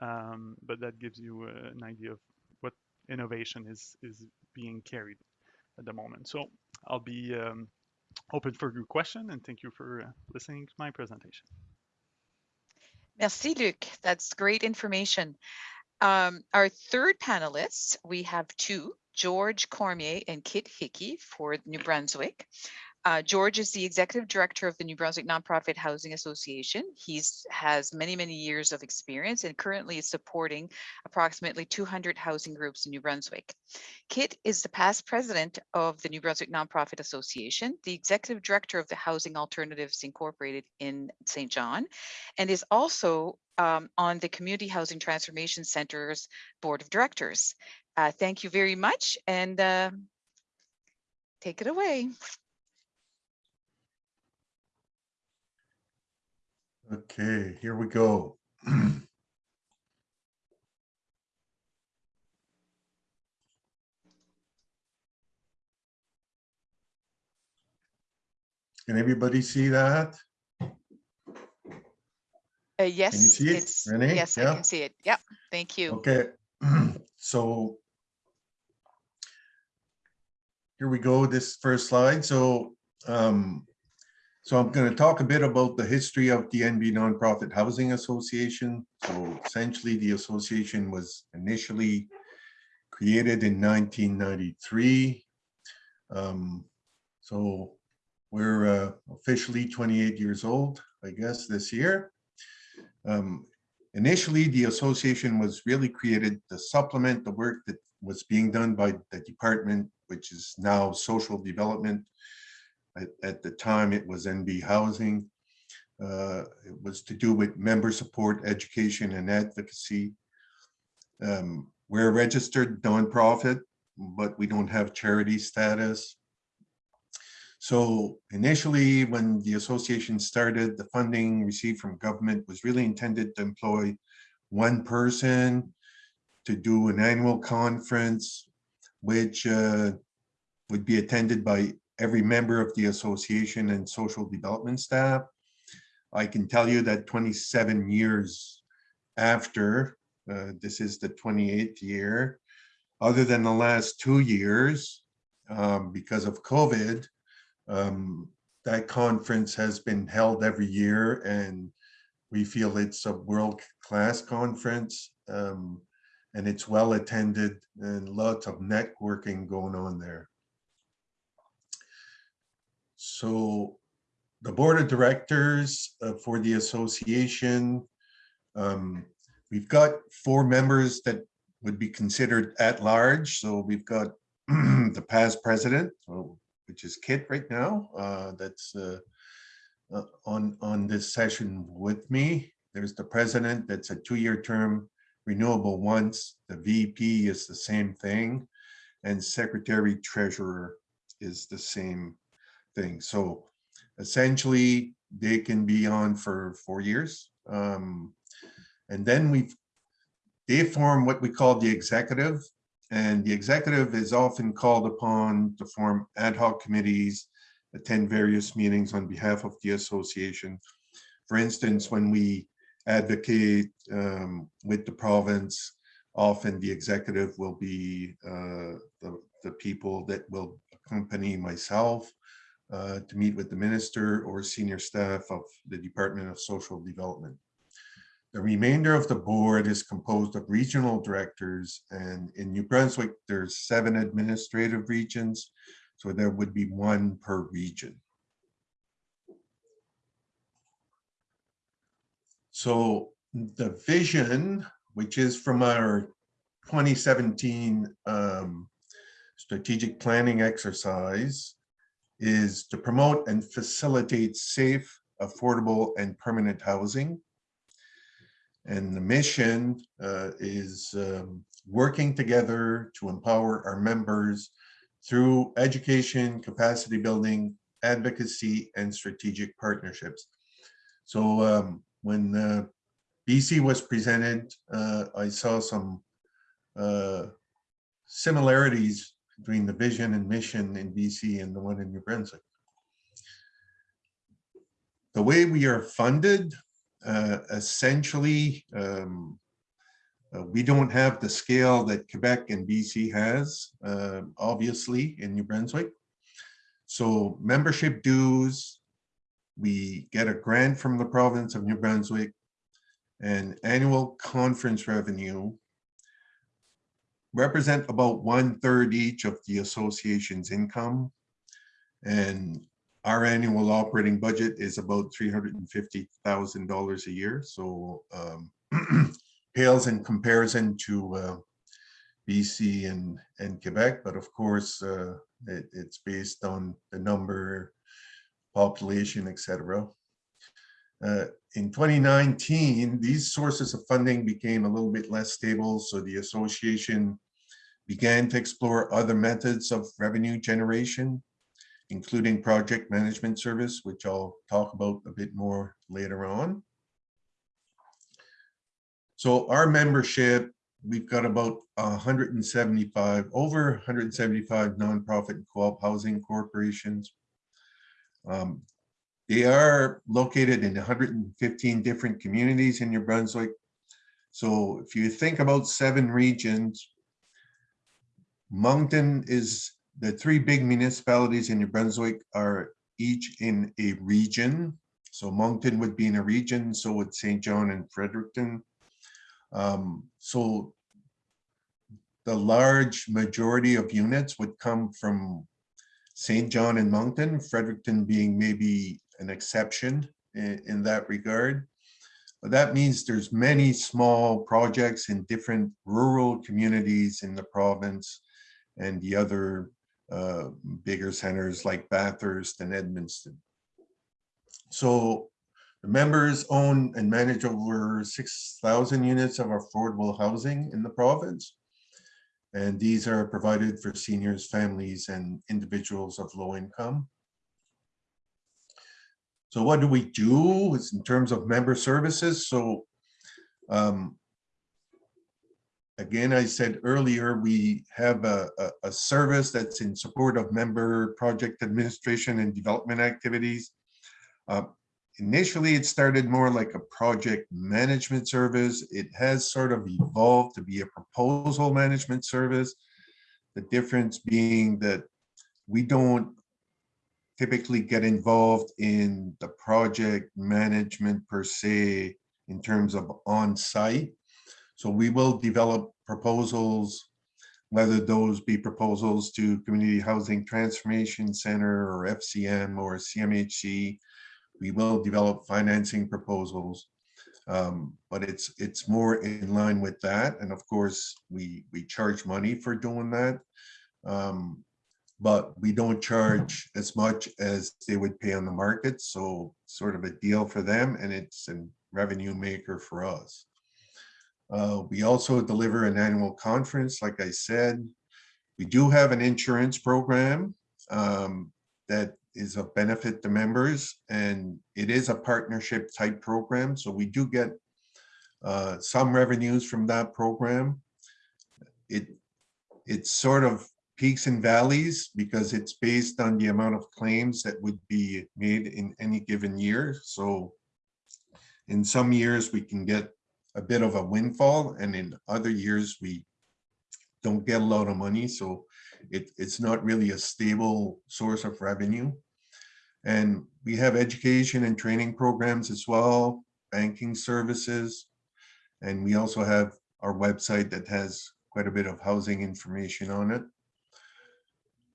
Um, but that gives you uh, an idea of what innovation is is being carried at the moment. So I'll be um, open for your question and thank you for uh, listening to my presentation. Merci, Luc. That's great information. Um, our third panelists, we have two, George Cormier and Kit Hickey for New Brunswick. Uh, George is the executive director of the New Brunswick Nonprofit Housing Association. He's has many, many years of experience and currently is supporting approximately 200 housing groups in New Brunswick. Kit is the past president of the New Brunswick Nonprofit Association, the executive director of the Housing Alternatives Incorporated in Saint John, and is also um, on the Community Housing Transformation Center's Board of Directors. Uh, thank you very much and uh, take it away. Okay, here we go. (clears throat) Can everybody see that? Uh, yes, can you see it, it's, Renee? yes, I can see it. Yep, thank you. Okay, (clears throat) so here we go, this first slide. So, um, so I'm going to talk a bit about the history of the NB Nonprofit Housing Association. So essentially, the association was initially created in 1993. Um, so we're uh, officially 28 years old, I guess, this year. Um, Initially, the association was really created to supplement the work that was being done by the department, which is now social development. At, at the time, it was NB Housing. Uh, It was to do with member support, education, and advocacy. Um, We're a registered nonprofit, but we don't have charity status. So initially, when the association started, the funding received from government was really intended to employ one person to do an annual conference, which uh, would be attended by every member of the association and social development staff. I can tell you that 27 years after, uh, this is the 28th year, other than the last two years, um, because of COVID, um, that conference has been held every year and we feel it's a world-class conference. Um, and it's well attended and lots of networking going on there. So the board of directors uh, for the association, um, we've got four members that would be considered at large. So we've got (clears throat) the past president, which is Kit right now, uh, that's uh, uh, on, on this session with me. There's the president, that's a two-year term, renewable once. The VP is the same thing. And secretary treasurer is the same thing. So essentially, they can be on for four years. Um, and then we've, they form what we call the executive, and the executive is often called upon to form ad hoc committees, attend various meetings on behalf of the association. For instance, when we advocate um, with the province, often the executive will be uh, the, the people that will accompany myself uh, to meet with the minister or senior staff of the Department of Social Development. The remainder of the board is composed of regional directors and in New Brunswick, there's seven administrative regions. So there would be one per region. So the vision, which is from our 2017 um, strategic planning exercise, is to promote and facilitate safe, affordable, and permanent housing and the mission uh, is um, working together to empower our members through education, capacity building, advocacy, and strategic partnerships. So um, when uh, BC was presented, uh, I saw some uh, similarities between the vision and mission in BC and the one in New Brunswick. The way we are funded, uh, essentially, um, uh, we don't have the scale that Quebec and BC has, uh, obviously, in New Brunswick. So membership dues, we get a grant from the province of New Brunswick and annual conference revenue represent about one third each of the association's income. And our annual operating budget is about three hundred and fifty thousand dollars a year. So um, (clears throat) pales in comparison to uh, BC and and Quebec, but of course uh, it, it's based on the number, population, etc. Uh, in 2019, these sources of funding became a little bit less stable, so the association began to explore other methods of revenue generation, including project management service, which I'll talk about a bit more later on. So our membership, we've got about 175, over 175 nonprofit and co-op housing corporations. Um, they are located in 115 different communities in New Brunswick. So if you think about seven regions, Moncton is, the three big municipalities in New Brunswick are each in a region. So Moncton would be in a region, so would Saint John and Fredericton. Um, so the large majority of units would come from Saint John and Moncton, Fredericton being maybe an exception in, in that regard. But that means there's many small projects in different rural communities in the province and the other uh, bigger centers like Bathurst and Edmundston. So the members own and manage over 6,000 units of affordable housing in the province. And these are provided for seniors, families, and individuals of low income. So what do we do in terms of member services? So um, again, I said earlier, we have a, a, a service that's in support of member project administration and development activities. Uh, initially, it started more like a project management service. It has sort of evolved to be a proposal management service. The difference being that we don't typically get involved in the project management per se in terms of on-site. So we will develop proposals, whether those be proposals to Community Housing Transformation Center or FCM or CMHC. We will develop financing proposals, um, but it's it's more in line with that. And of course, we we charge money for doing that. Um, but we don't charge as much as they would pay on the market. So sort of a deal for them and it's a revenue maker for us. Uh, we also deliver an annual conference, like I said. We do have an insurance program um, that is of benefit to members and it is a partnership type program. So we do get uh, some revenues from that program. It It's sort of peaks and valleys because it's based on the amount of claims that would be made in any given year. So in some years we can get a bit of a windfall and in other years we don't get a lot of money. So it, it's not really a stable source of revenue. And we have education and training programs as well, banking services. And we also have our website that has quite a bit of housing information on it.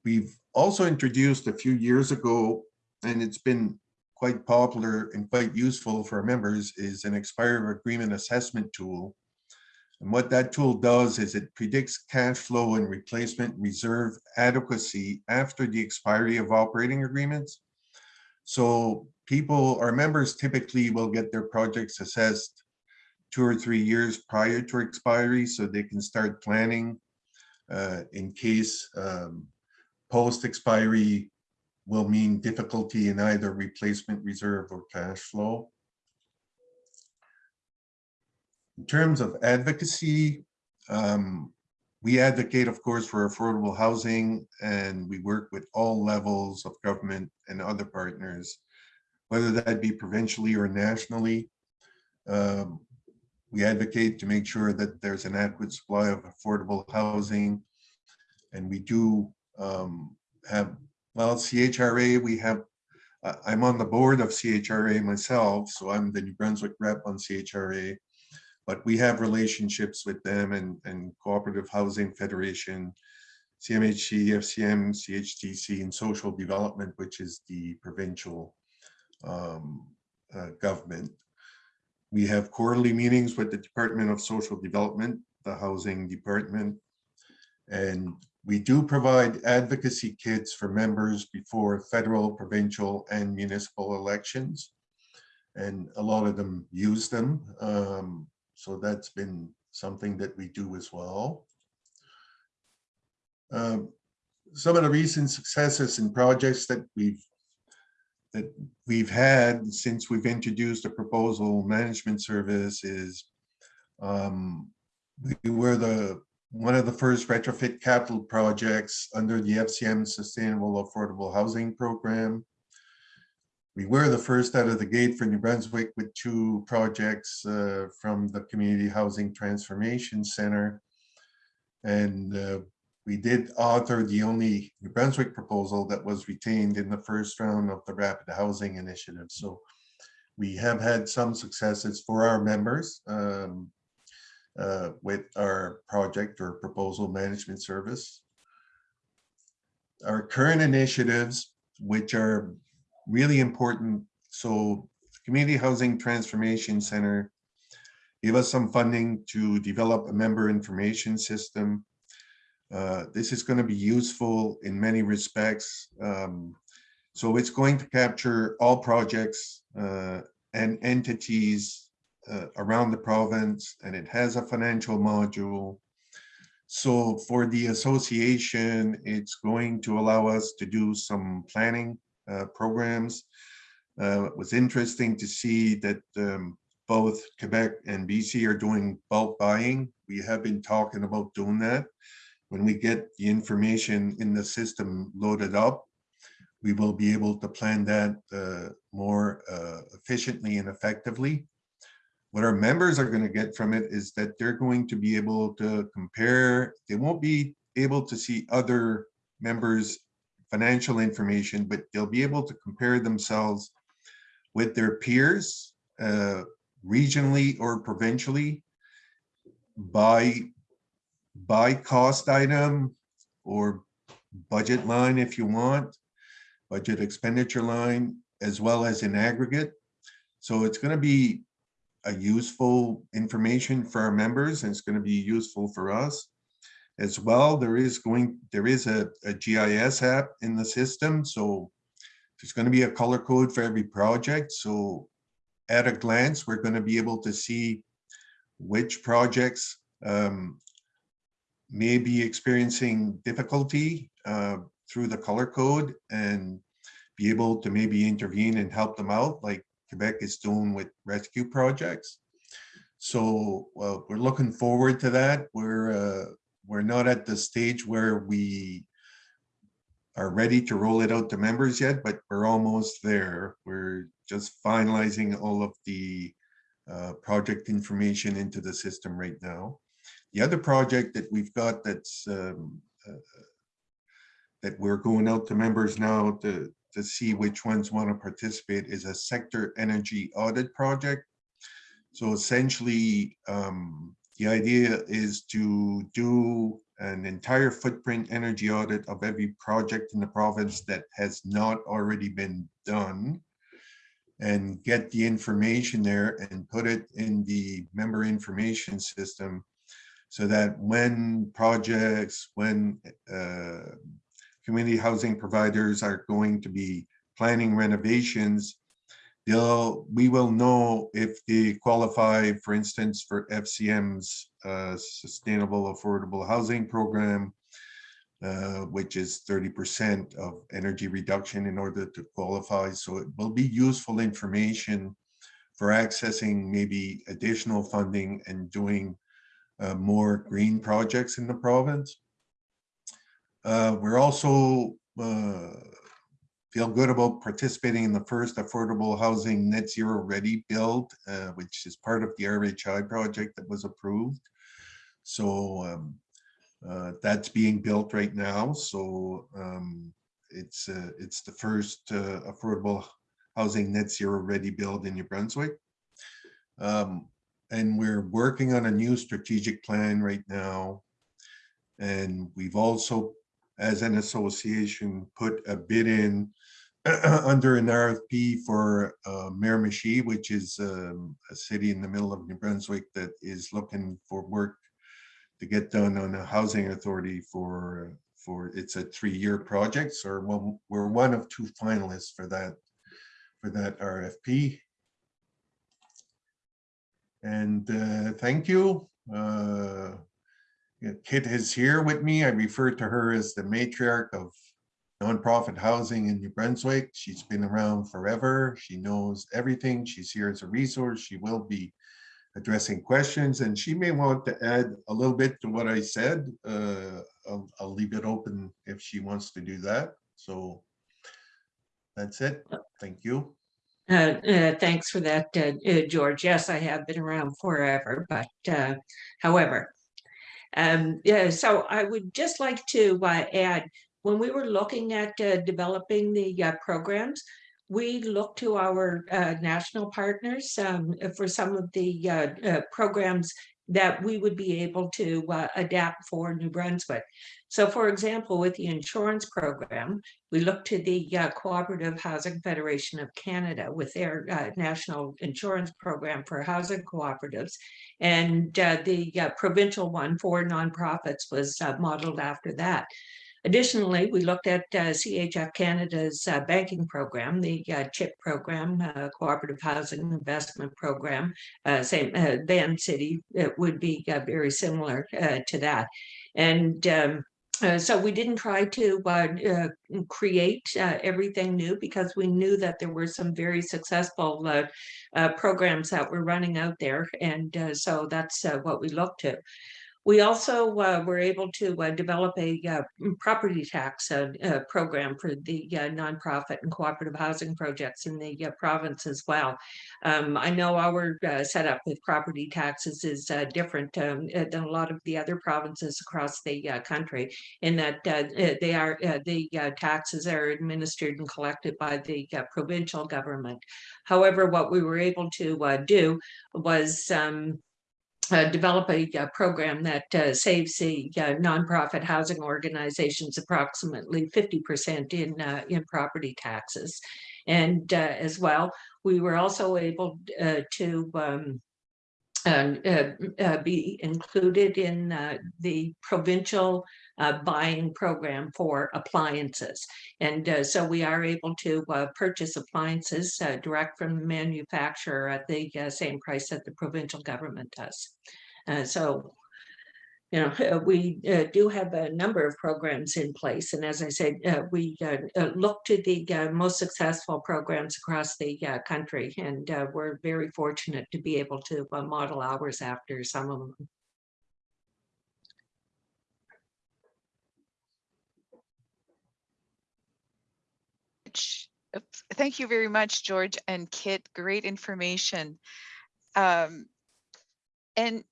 We've also introduced a few years ago, and it's been quite popular and quite useful for members, is an expiry agreement assessment tool. And what that tool does is it predicts cash flow and replacement reserve adequacy after the expiry of operating agreements. So people, our members typically will get their projects assessed two or three years prior to expiry so they can start planning uh, in case um, post expiry will mean difficulty in either replacement reserve or cash flow. In terms of advocacy, um, we advocate, of course, for affordable housing and we work with all levels of government and other partners, whether that be provincially or nationally. Um, We advocate to make sure that there's an adequate supply of affordable housing. And we do um, have, well, CHRA, we have, uh, I'm on the board of CHRA myself, so I'm the New Brunswick rep on CHRA. But we have relationships with them and, and Cooperative Housing Federation, CMHC, FCM, CHTC, and Social Development, which is the provincial um, uh, government. We have quarterly meetings with the Department of Social Development, the Housing Department. And we do provide advocacy kits for members before federal, provincial, and municipal elections. And a lot of them use them. Um, so that's been something that we do as well. Um, Some of the recent successes and projects that we've that we've had since we've introduced the proposal management service is um, we were the one of the first retrofit capital projects under the FCM Sustainable Affordable Housing Program. We were the first out of the gate for New Brunswick with two projects uh, from the Community Housing Transformation Center. And uh, we did author the only New Brunswick proposal that was retained in the first round of the Rapid Housing Initiative. So we have had some successes for our members um, uh, with our project or proposal management service. Our current initiatives, which are really important. So Community Housing Transformation Center gave us some funding to develop a member information system. Uh, this is going to be useful in many respects. Um, so it's going to capture all projects uh, and entities uh, around the province, and it has a financial module. So for the association, it's going to allow us to do some planning uh, programs. Uh, it was interesting to see that um, both Quebec and BC are doing bulk buying. We have been talking about doing that. When we get the information in the system loaded up, we will be able to plan that uh, more uh, efficiently and effectively. What our members are going to get from it is that they're going to be able to compare. They won't be able to see other members' financial information, but they'll be able to compare themselves with their peers uh, regionally or provincially by by cost item or budget line if you want, budget expenditure line, as well as in aggregate. So it's going to be a useful information for our members and it's going to be useful for us as well. There is going, there is a, a GIS app in the system. So there's going to be a color code for every project. So at a glance, we're going to be able to see which projects um, may be experiencing difficulty uh, through the color code and be able to maybe intervene and help them out like Quebec is doing with rescue projects. So well, we're looking forward to that. We're uh, we're not at the stage where we are ready to roll it out to members yet, but we're almost there. We're just finalizing all of the uh, project information into the system right now. The other project that we've got that's um, uh, that we're going out to members now to, to see which ones want to participate is a sector energy audit project. So essentially, um, the idea is to do an entire footprint energy audit of every project in the province that has not already been done and get the information there and put it in the member information system so that when projects, when uh, community housing providers are going to be planning renovations, they'll, we will know if they qualify, for instance, for FCM's uh, Sustainable Affordable Housing Program, uh, which is 30% of energy reduction in order to qualify. So it will be useful information for accessing maybe additional funding and doing uh, more green projects in the province. Uh, We're also uh, feel good about participating in the first affordable housing net zero ready build, uh, which is part of the RHI project that was approved. So um, uh, that's being built right now. So um, it's uh, it's the first uh, affordable housing net zero ready build in New Brunswick. Um, and we're working on a new strategic plan right now. And we've also, as an association, put a bid in (clears throat) under an RFP for uh, Miramichi, which is um, a city in the middle of New Brunswick that is looking for work to get done on a housing authority for, for, it's a three-year project. So we're one- we're one of two finalists for that, for that RFP. And uh, thank you. Uh, Kit is here with me. I refer to her as the matriarch of nonprofit housing in New Brunswick. She's been around forever. She knows everything. She's here as a resource. She will be addressing questions and she may want to add a little bit to what I said. Uh, I'll, I'll leave it open if she wants to do that. So that's it. Thank you. Uh, uh, thanks for that, uh, uh, George. Yes, I have been around forever, but uh, however, um, yeah, so I would just like to uh, add, when we were looking at uh, developing the uh, programs, we looked to our uh, national partners um, for some of the uh, uh, programs that we would be able to uh, adapt for New Brunswick. So for example, with the insurance program, we look to the uh, Cooperative Housing Federation of Canada with their uh, national insurance program for housing cooperatives. And uh, the uh, provincial one for nonprofits was uh, modeled after that. Additionally, we looked at uh, CHF Canada's uh, banking program, the uh, CHIP program, uh, Cooperative Housing Investment Program, uh, same uh, Vancity, it would be very similar to that. And um, uh, so we didn't try to uh, uh, create everything new because we knew that there were some very successful programs that were running out there. And so that's what we looked to. We also uh, were able to uh, develop a uh, property tax uh, uh, program for the uh, nonprofit and cooperative housing projects in the province as well. Um, I know our setup with property taxes is different um, than a lot of the other provinces across the country in that they are the taxes are administered and collected by the provincial government. However, what we were able to do was um, develop a uh, program that uh, saves the uh, nonprofit housing organizations approximately 50% in uh, in property taxes. And uh, as well, we were also able to um, be included in the provincial uh, buying program for appliances. And uh, so we are able to uh, purchase appliances uh, direct from the manufacturer at the uh, same price that the provincial government does. So, you know, we uh, do have a number of programs in place. And as I said, uh, we uh, look to the most successful programs across the country. And we're very fortunate to be able to model ours after some of them. Thank you very much, George and Kit. Great information. Um, and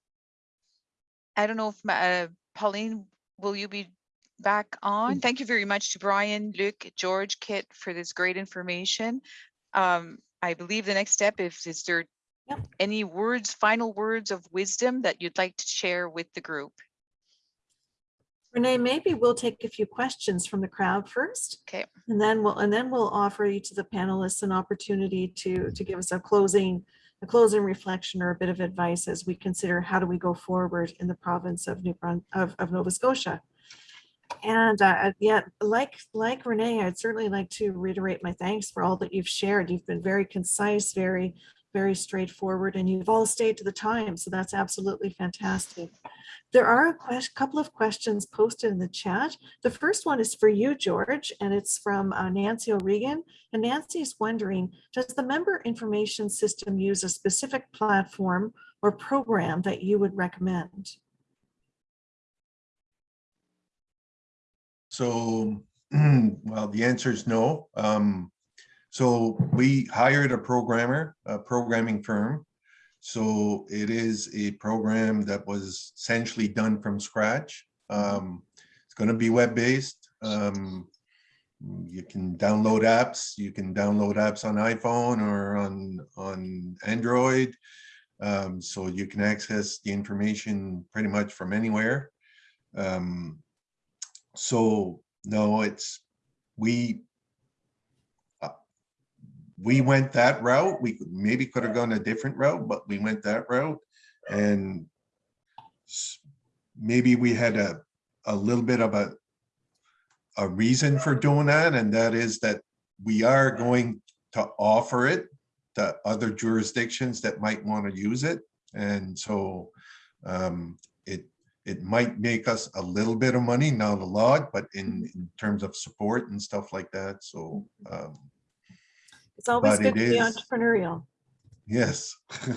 I don't know if Ma- uh, Pauline, will you be back on? Thank you very much to Brian, Luc, George, Kit for this great information. Um, I believe the next step is, is there Yep. any words, final words of wisdom that you'd like to share with the group? Renee, maybe we'll take a few questions from the crowd first. Okay. And then we'll, and then we'll offer each of the panelists an opportunity to, to give us a closing, a closing reflection or a bit of advice as we consider how do we go forward in the province of New Brun, of, of Nova Scotia. And uh, yet, like, like Renee, I'd certainly like to reiterate my thanks for all that you've shared. You've been very concise, very, very straightforward and you've all stayed to the time. So that's absolutely fantastic. There are a couple of questions posted in the chat. The first one is for you, George, and it's from uh, Nancy O'Regan. And Nancy is wondering, does the member information system use a specific platform or program that you would recommend? So, (clears throat) well, the answer is no. Um, so we hired a programmer, a programming firm. So it is a program that was essentially done from scratch. Um, it's going to be web-based. Um, you can download apps. You can download apps on iPhone or on on Android. Um, so you can access the information pretty much from anywhere. Um, so no, it's we we went that route. We maybe could have gone a different route, but we went that route, and maybe we had a a little bit of a a reason for doing that, and that is that we are going to offer it to other jurisdictions that might want to use it. And so um, it it might make us a little bit of money, not a lot, but in, in terms of support and stuff like that. So um, It's always But good to be is- entrepreneurial. yes, (laughs)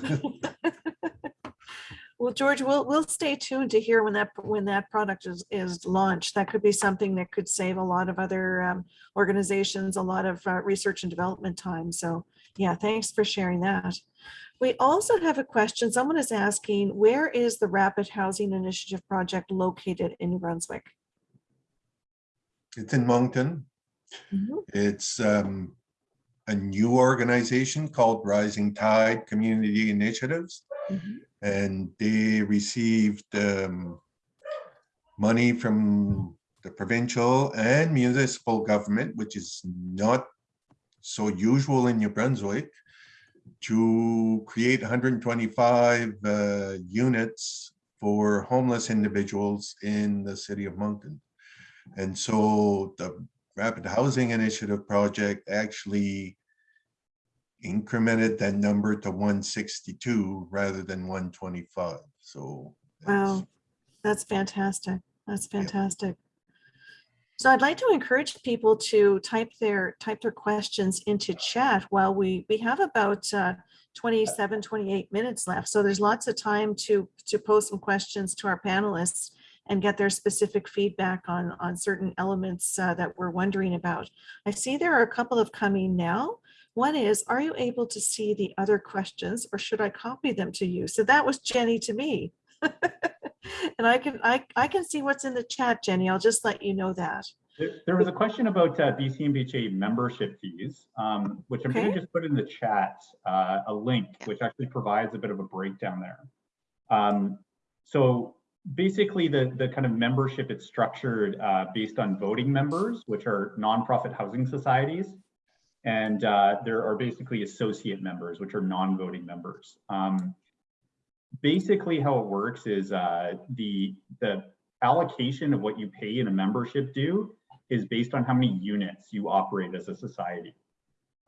Well, George, we'll, we'll stay tuned to hear when that, when that product is, is launched. That could be something that could save a lot of other um, organizations, a lot of uh, research and development time. So yeah, thanks for sharing that. We also have a question. Someone is asking, where is the Rapid Housing Initiative project located in New Brunswick? it's in Moncton. Mhm. It's um, a new organization called Rising Tide Community Initiatives. Mhm. And they received um, money from the provincial and municipal government, which is not so usual in New Brunswick, to create 125 uh, units for homeless individuals in the city of Moncton. And so the Rapid Housing Initiative project actually incremented that number to 162 rather than 125. So Wow, that's fantastic. That's fantastic. So I'd like to encourage people to type their, type their questions into chat while we, we have about uh, 27, 28 minutes left. So there's lots of time to, to pose some questions to our panelists and get their specific feedback on, on certain elements uh, that we're wondering about. I see there are a couple of coming now. One is, are you able to see the other questions or should I copy them to you? So that was Jenny to me. (laughs) And I can, I, I can see what's in the chat, Jenny. I'll just let you know that. There, there was a question about uh, BCNPHA membership fees, um, which I'm going to just put in the chat, uh, a link, which actually provides a bit of a breakdown there. Um, so basically the, the kind of membership it's structured uh, based on voting members, which are nonprofit housing societies. And uh, there are basically associate members, which are non-voting members. Um, basically how it works is uh, the, the allocation of what you pay in a membership due is based on how many units you operate as a society.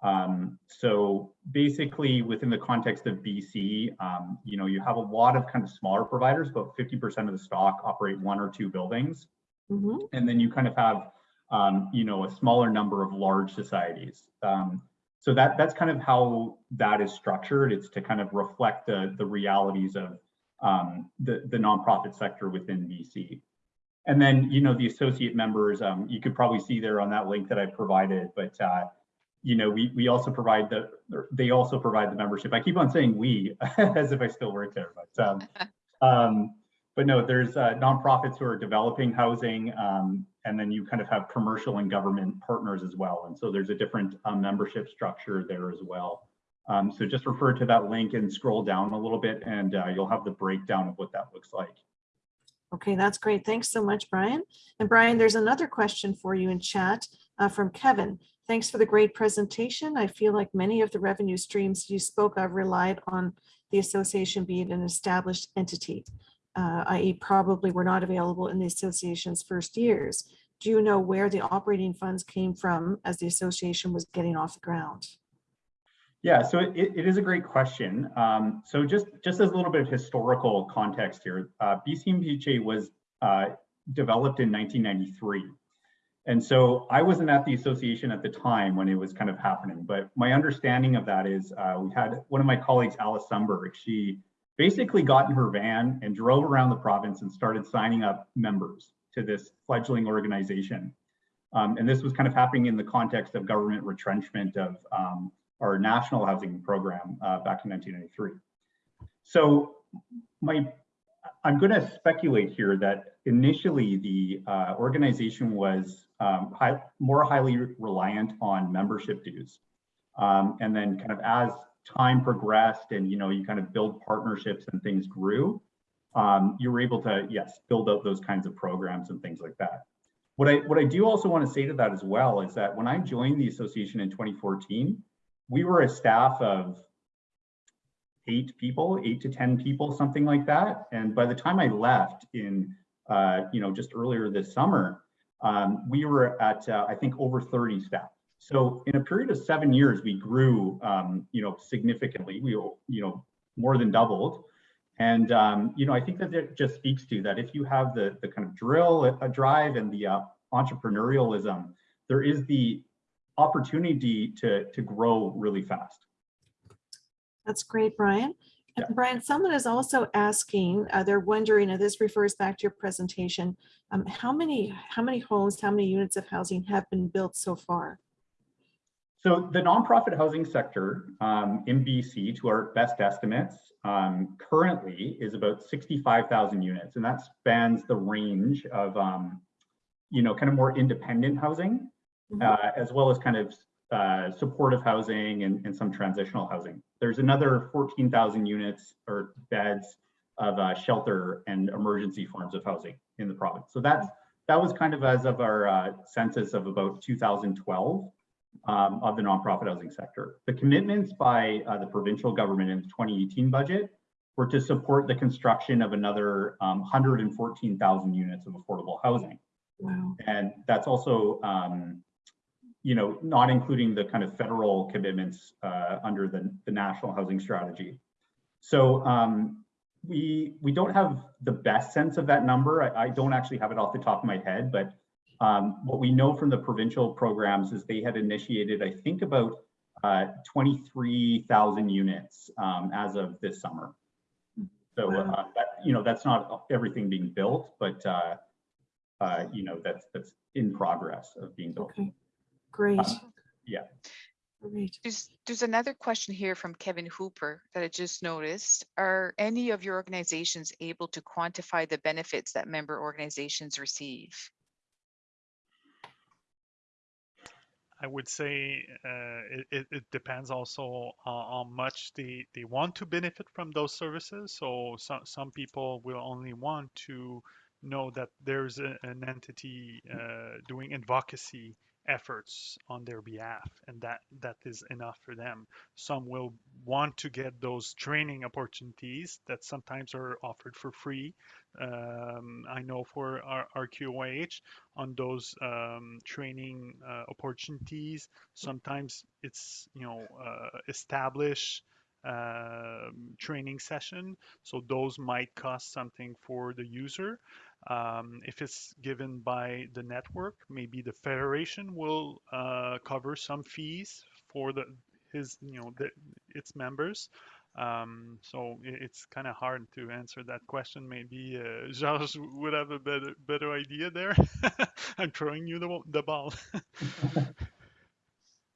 Um, so basically within the context of BC, um, you know, you have a lot of kind of smaller providers, about 50% of the stock operate one or two buildings. Mhm. And then you kind of have, um, you know, a smaller number of large societies. Um, so that that's kind of how that is structured. It's to kind of reflect the, the realities of um, the, the nonprofit sector within BC. And then, you know, the associate members, um, you could probably see there on that link that I provided, but, uh, you know, we, we also provide the, they also provide the membership. I keep on saying we, (laughs) as if I still work there, but, um, (laughs) um, but no, there's uh, nonprofits who are developing housing, um, and then you kind of have commercial and government partners as well. And so there's a different uh, membership structure there as well. Um, so just refer to that link and scroll down a little bit and uh, you'll have the breakdown of what that looks like. Okay, that's great. Thanks so much, Brian. And Brian, there's another question for you in chat uh, from Kevin. Thanks for the great presentation. I feel like many of the revenue streams you spoke of relied on the association being an established entity, uh, i.e. probably were not available in the association's first years. Do you know where the operating funds came from as the association was getting off the ground? Yeah, so it, it is a great question. Um, so just, just as a little bit of historical context here, uh, BCNPHA was uh, developed in 1993. And so I wasn't at the association at the time when it was kind of happening, but my understanding of that is uh, we had one of my colleagues, Alice Sumberg, she basically got in her van and drove around the province and started signing up members to this fledgling organization. Um, and this was kind of happening in the context of government retrenchment of um, our national housing program uh, back in 1993. So my, I'm going to speculate here that initially the uh, organization was um, high, more highly reliant on membership dues. Um, and then kind of as time progressed and, you know, you kind of build partnerships and things grew, um, you were able to, yes, build out those kinds of programs and things like that. What I, what I do also want to say to that as well is that when I joined the association in 2014, we were a staff of eight people, eight to 10 people, something like that. And by the time I left in, uh, you know, just earlier this summer, um, we were at, uh, I think, over 30 staff. So in a period of seven years, we grew, um, you know, significantly. We, you know, more than doubled. And, um, you know, I think that it just speaks to that if you have the, the kind of drill, a drive and the uh, entrepreneurialism, there is the opportunity to, to grow really fast. That's great, Brian. Yeah. Brian, someone is also asking, uh, they're wondering, and this refers back to your presentation, um, how many, how many homes, how many units of housing have been built so far? So the nonprofit housing sector um, in BC, to our best estimates, um, currently is about 65,000 units, and that spans the range of, um, you know, kind of more independent housing, Mhm. uh, as well as kind of uh, supportive housing and, and some transitional housing. There's another 14,000 units or beds of uh, shelter and emergency forms of housing in the province. So that's that was kind of as of our uh, census of about 2012 um, of the nonprofit housing sector. The commitments by uh, the provincial government in the 2018 budget were to support the construction of another um, 114,000 units of affordable housing. Wow. And that's also, um, you know, not including the kind of federal commitments uh, under the, the national housing strategy. So um, we we don't have the best sense of that number. I, I don't actually have it off the top of my head, but um, what we know from the provincial programs is they had initiated, I think, about uh, 23,000 units um, as of this summer. So, uh, that, you know, that's not everything being built, but, uh, uh, you know, that's that's in progress of being built. Okay, great. Uh, yeah. Great. There's, there's another question here from Kevin Hooper that I just noticed. Are any of your organizations able to quantify the benefits that member organizations receive? I would say uh, it, it, it depends also on how much they, they want to benefit from those services. So some, some people will only want to know that there's a, an entity uh, doing advocacy efforts on their behalf and that that is enough for them. Some will want to get those training opportunities that sometimes are offered for free. Um, i know for our, RQOH on those um, training uh, opportunities sometimes it's you know uh, establish um training session. So those might cost something for the user um, if it's given by the network, maybe the federation will uh, cover some fees for the his you know the, its members. Um, so it, it's kind of hard to answer that question. Maybe uh, (laughs) Georges would have a better better idea there. (laughs) I'm throwing you the, the ball. (laughs)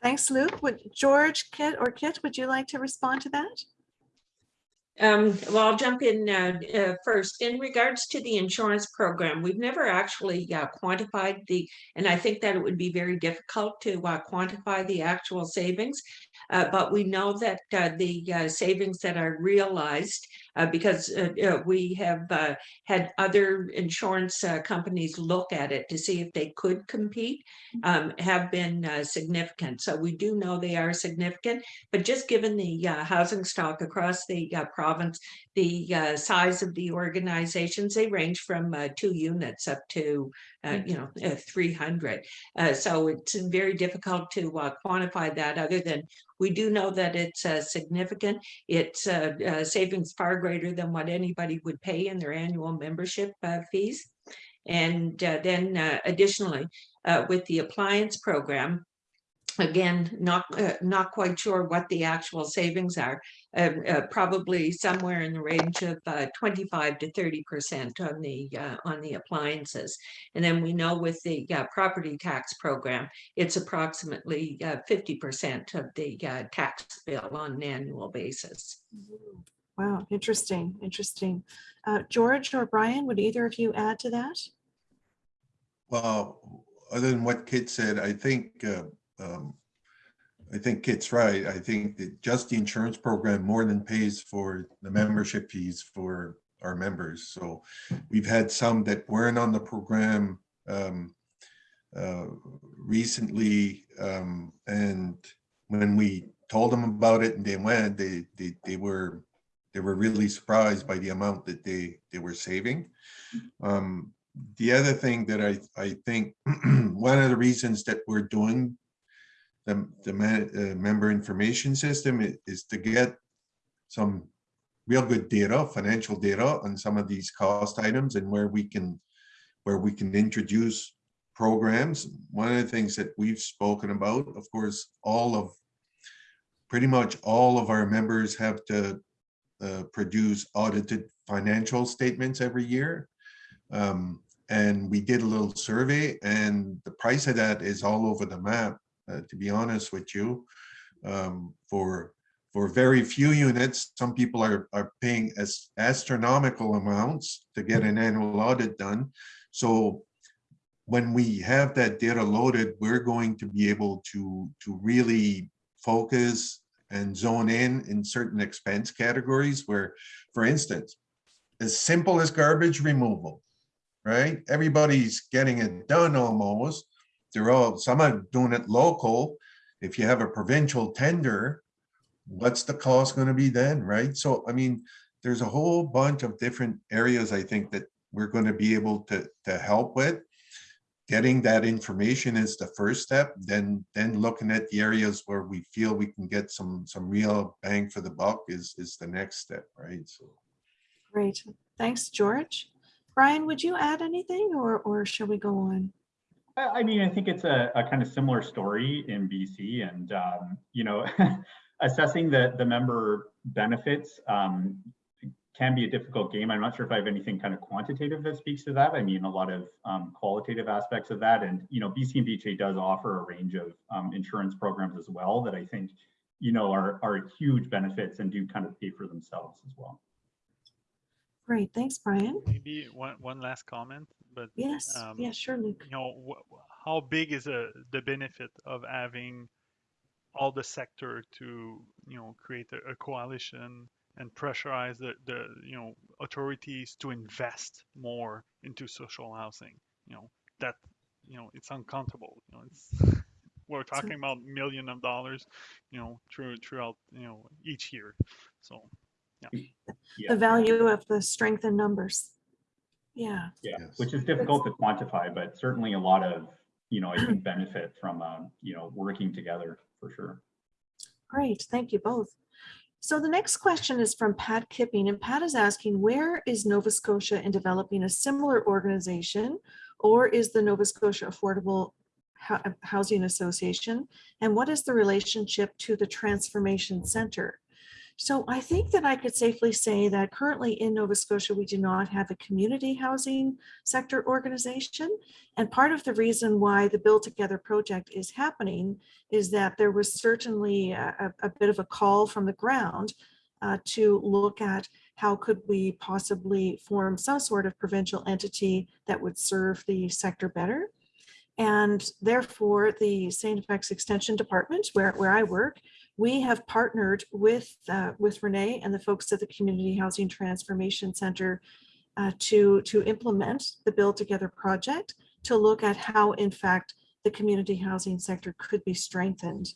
Thanks, Luc. Would George, Kit, or Kit, would you like to respond to that? Um, well, I'll jump in uh, uh, first. In regards to the insurance program, we've never actually uh, quantified the, and I think that it would be very difficult to uh, quantify the actual savings. Uh, but we know that uh, the uh, savings that are realized, uh, because uh, we have uh, had other insurance uh, companies look at it to see if they could compete, um, have been uh, significant. So we do know they are significant. But just given the uh, housing stock across the uh, province, the uh, size of the organizations, they range from uh, two units up to, uh, you know, uh, 300. Uh, so it's very difficult to uh, quantify that other than we do know that it's uh, significant. It's uh, uh, savings far greater than what anybody would pay in their annual membership uh, fees. And uh, then uh, additionally, uh, with the appliance program, Again, not, uh, not quite sure what the actual savings are. Uh, uh, probably somewhere in the range of uh, 25 to 30 percent on the uh, on the appliances. And then we know with the uh, property tax program, it's approximately uh, 50 percent of the uh, tax bill on an annual basis. Wow, interesting, interesting. Uh, George or Brian, would either of you add to that? Well, other than what Kit said, I think, uh, um, I think Kit's right. I think that just the insurance program more than pays for the membership fees for our members. So we've had some that weren't on the program um, uh, recently, um, and when we told them about it and they went, they, they, they were, they were really surprised by the amount that they, they were saving. Um, the other thing that I, I think, (clears throat) one of the reasons that we're doing the, the uh, member information system i- is to get some real good data, financial data on some of these cost items and where we can, where we can introduce programs. One of the things that we've spoken about, of course, all of, pretty much all of our members have to uh, produce audited financial statements every year. Um, and we did a little survey and the price of that is all over the map, to be honest with you. Um, for, for very few units, some people are, are paying as astronomical amounts to get an annual audit done. So when we have that data loaded, we're going to be able to, to really focus and zone in in certain expense categories where, for instance, as simple as garbage removal, right? Everybody's getting it done almost. They're all, some are doing it local. If you have a provincial tender, what's the cost going to be then, right? So, I mean, there's a whole bunch of different areas I think that we're going to be able to, to help with. Getting that information is the first step, then, then looking at the areas where we feel we can get some, some real bang for the buck is, is the next step, right? So. Great, thanks, George. Brian, would you add anything or, or shall we go on? I I mean, I think it's a, a kind of similar story in BC and, um, you know, (laughs) assessing the, the member benefits um, can be a difficult game. I'm not sure if I have anything kind of quantitative that speaks to that. I mean, a lot of um, qualitative aspects of that. And, you know, BCNPHA does offer a range of um, insurance programs as well that I think, you know, are, are huge benefits and do kind of pay for themselves as well. Great, thanks, Brian. Maybe one, one last comment, but Yes, Um, yeah, sure, Luc. you know, wh- how big is a, the benefit of having all the sector to, you know, create a, a coalition and pressurize the, the, you know, authorities to invest more into social housing? You know, that, you know, it's uncountable, you know, it's, we're talking about million of dollars, you know, through, throughout, you know, each year. So, (clears throat) The Yeah, value of the strength in numbers. Yeah, yeah, Yes. which is difficult to quantify, but certainly a lot of, you know, I think (clears throat) benefit from, um, you know, working together for sure. great, thank you both. So the next question is from Pat Kipping, and Pat is asking, where is Nova Scotia in developing a similar organization? Or is the Nova Scotia Affordable Hou- Housing Association? And what is the relationship to the Transformation Center? So I think that I could safely say that currently in Nova Scotia, we do not have a community housing sector organization. And part of the reason why the Build Together project is happening is that there was certainly a, a- bit of a call from the ground uh, to look at how could we possibly form some sort of provincial entity that would serve the sector better. And therefore, the St. FX Extension Department, where, where I work, we have partnered with, uh, with Renee and the folks at the Community Housing Transformation Center uh, to, to implement the Build Together project, to look at how, in fact, the community housing sector could be strengthened.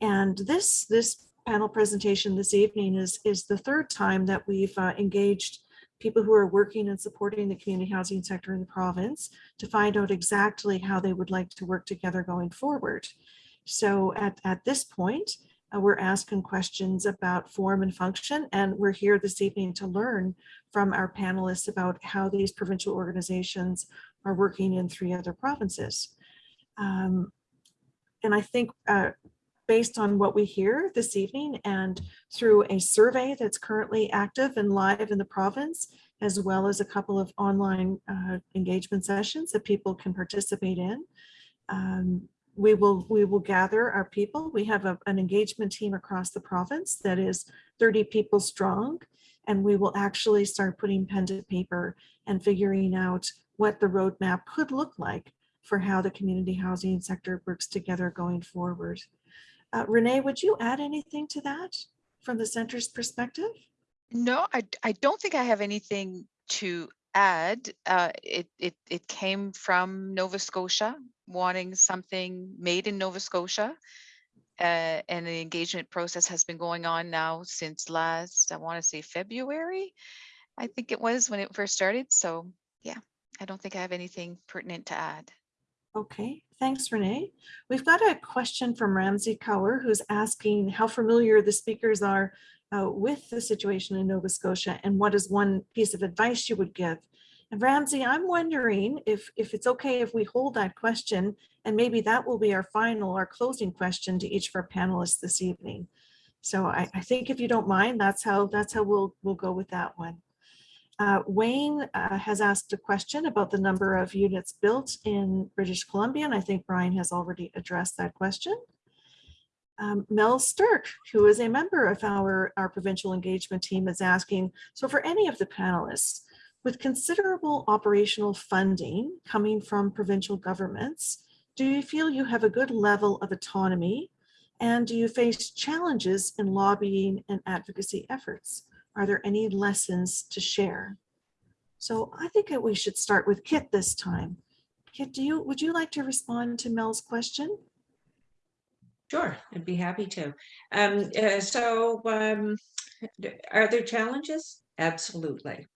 And this, this panel presentation this evening is, is the third time that we've uh, engaged people who are working and supporting the community housing sector in the province to find out exactly how they would like to work together going forward. So at, at this point, uh, we're asking questions about form and function, and we're here this evening to learn from our panelists about how these provincial organizations are working in three other provinces. Um, and I think uh, based on what we hear this evening and through a survey that's currently active and live in the province, as well as a couple of online uh, engagement sessions that people can participate in. Um, we will we will gather our people. We have a- an engagement team across the province that is 30 people strong, and we will actually start putting pen to paper and figuring out what the roadmap could look like for how the community housing sector works together going forward. Uh, Renee, would you add anything to that from the center's perspective? No, I, I don't think I have anything to add. Uh, it, it, it came from Nova Scotia, wanting something made in Nova Scotia. Uh, and the engagement process has been going on now since last, I want to say February. I think it was when it first started. So yeah, I don't think I have anything pertinent to add. Okay, thanks, Renee. We've got a question from Ramsey Cower who's asking how familiar the speakers are uh, with the situation in Nova Scotia and what is one piece of advice you would give? And Ramsey, I'm wondering if, if it's okay if we hold that question and maybe that will be our final, our closing question to each of our panelists this evening. So I, I think if you don't mind, that's how, that's how we'll, we'll go with that one. Uh, Wayne uh, has asked a question about the number of units built in British Columbia, and I think Brian has already addressed that question. Um, Mel Sturk, who is a member of our, our provincial engagement team, is asking, so for any of the panelists, with considerable operational funding coming from provincial governments, do you feel you have a good level of autonomy? And do you face challenges in lobbying and advocacy efforts? Are there any lessons to share? So I think that we should start with Kit this time. Kit, do you, would you like to respond to Mel's question? Sure, I'd be happy to. Um, uh, so, um, are there challenges? Absolutely.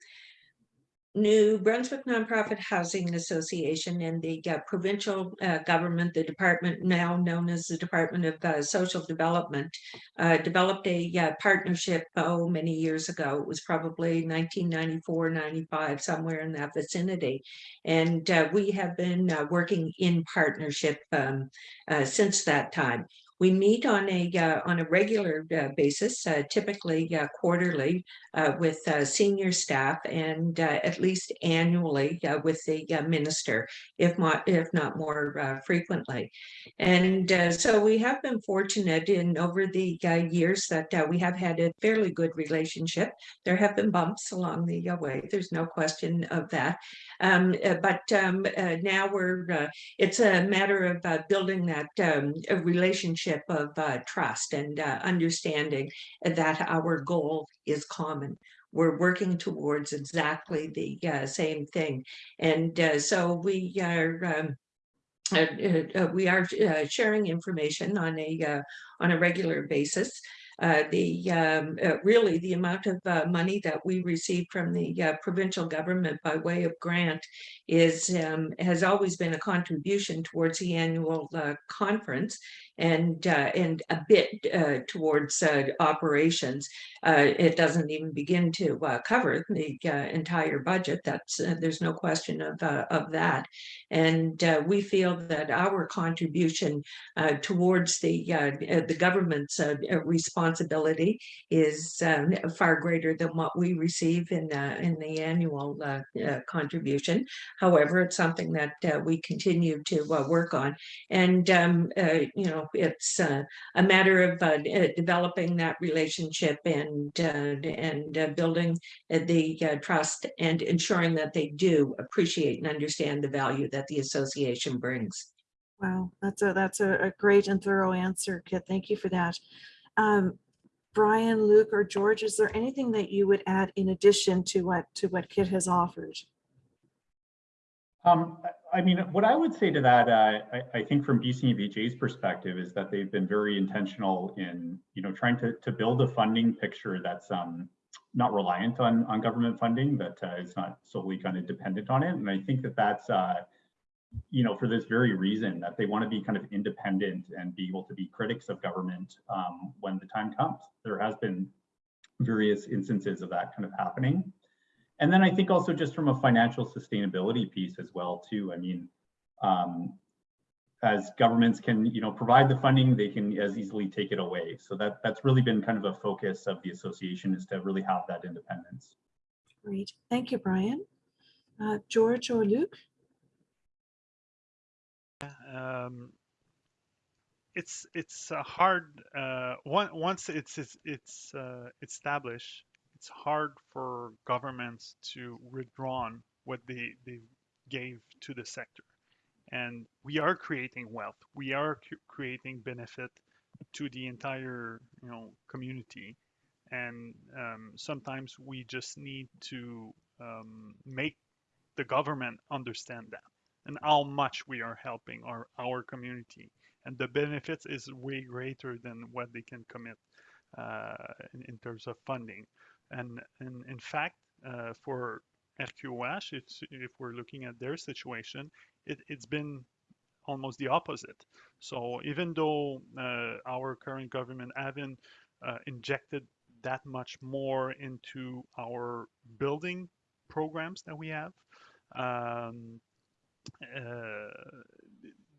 New Brunswick Nonprofit Housing Association and the uh, provincial uh, government, the department now known as the Department of uh, Social Development, uh, developed a partnership, oh, many years ago. It was probably 1994, 95, somewhere in that vicinity. And uh, we have been uh, working in partnership um, since that time. We meet on a uh, on a regular uh, basis, uh, typically uh, quarterly, uh, with senior staff and at least annually with the minister, if not if not more frequently. And so we have been fortunate in over the years that we have had a fairly good relationship. There have been bumps along the way. There's no question of that. Um, but um, now we're it's a matter of building that um, a relationship of uh, trust and uh, understanding that our goal is common. We're working towards exactly the uh, same thing. And uh, so we are um, uh, uh, we are uh, sharing information on a uh, on a regular basis. The um, really the amount of money that we receive from the provincial government by way of grant is um, has always been a contribution towards the annual conference and uh, and a bit uh, towards uh, operations. Uh, it doesn't even begin to uh, cover the entire budget. That's there's no question of of that. And we feel that our contribution towards the the government's responsibility is um, far greater than what we receive in in the annual contribution. However, it's something that we continue to work on, and um, you know it's uh, a matter of uh, uh, developing that relationship and uh, and uh, building the uh, trust and ensuring that they do appreciate and understand the value that the association brings. Wow, that's a, that's a, a great and thorough answer, Kit. Thank you for that. Um, Brian, Luc, or George, is there anything that you would add in addition to what, to what Kit has offered? Um, I- mean, what I would say to that, uh, I, I think from BCBJ's perspective is that they've been very intentional in, you know, trying to, to build a funding picture that's um, not reliant on, on government funding, that uh, is not solely kind of dependent on it. And I think that that's, uh, you know, for this very reason that they want to be kind of independent and be able to be critics of government um, when the time comes. There has been various instances of that kind of happening. And then I think also just from a financial sustainability piece as well too. I mean, um, as governments can, you know, provide the funding, they can as easily take it away. So that that's really been kind of a focus of the association is to really have that independence. Great. Thank you, Brian. Uh, George or Luc? um, it's it's a hard uh, one, once it's it's, it's uh, established it's hard for governments to withdraw what they they gave to the sector and we are creating wealth we are creating benefit to the entire you know community and um, sometimes we just need to um, make the government understand that and how much we are helping our, our community. And the benefits is way greater than what they can commit uh, in, in terms of funding. And, and in fact, uh, for RQOH, it's, if we're looking at their situation, it, it's been almost the opposite. So even though uh, our current government haven't uh, injected that much more into our building programs that we have, um, uh,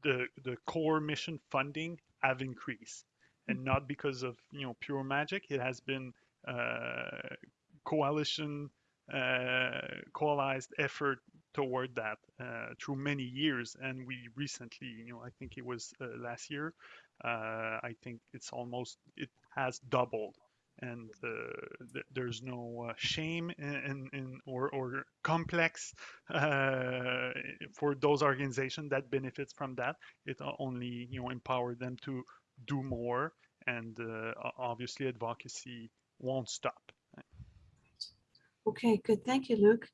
the the core mission funding have increased, and not because of you know pure magic. It has been coalition uh, coalized effort toward that uh, through many years, and we recently, you know, I think it was uh, last year. Uh, I think it's almost it has doubled. And uh, th- there's no uh, shame in, in, in or, or complex uh, for those organizations that benefits from that. It only you know empower them to do more. And uh, obviously advocacy won't stop Okay, good. Thank you, Luc.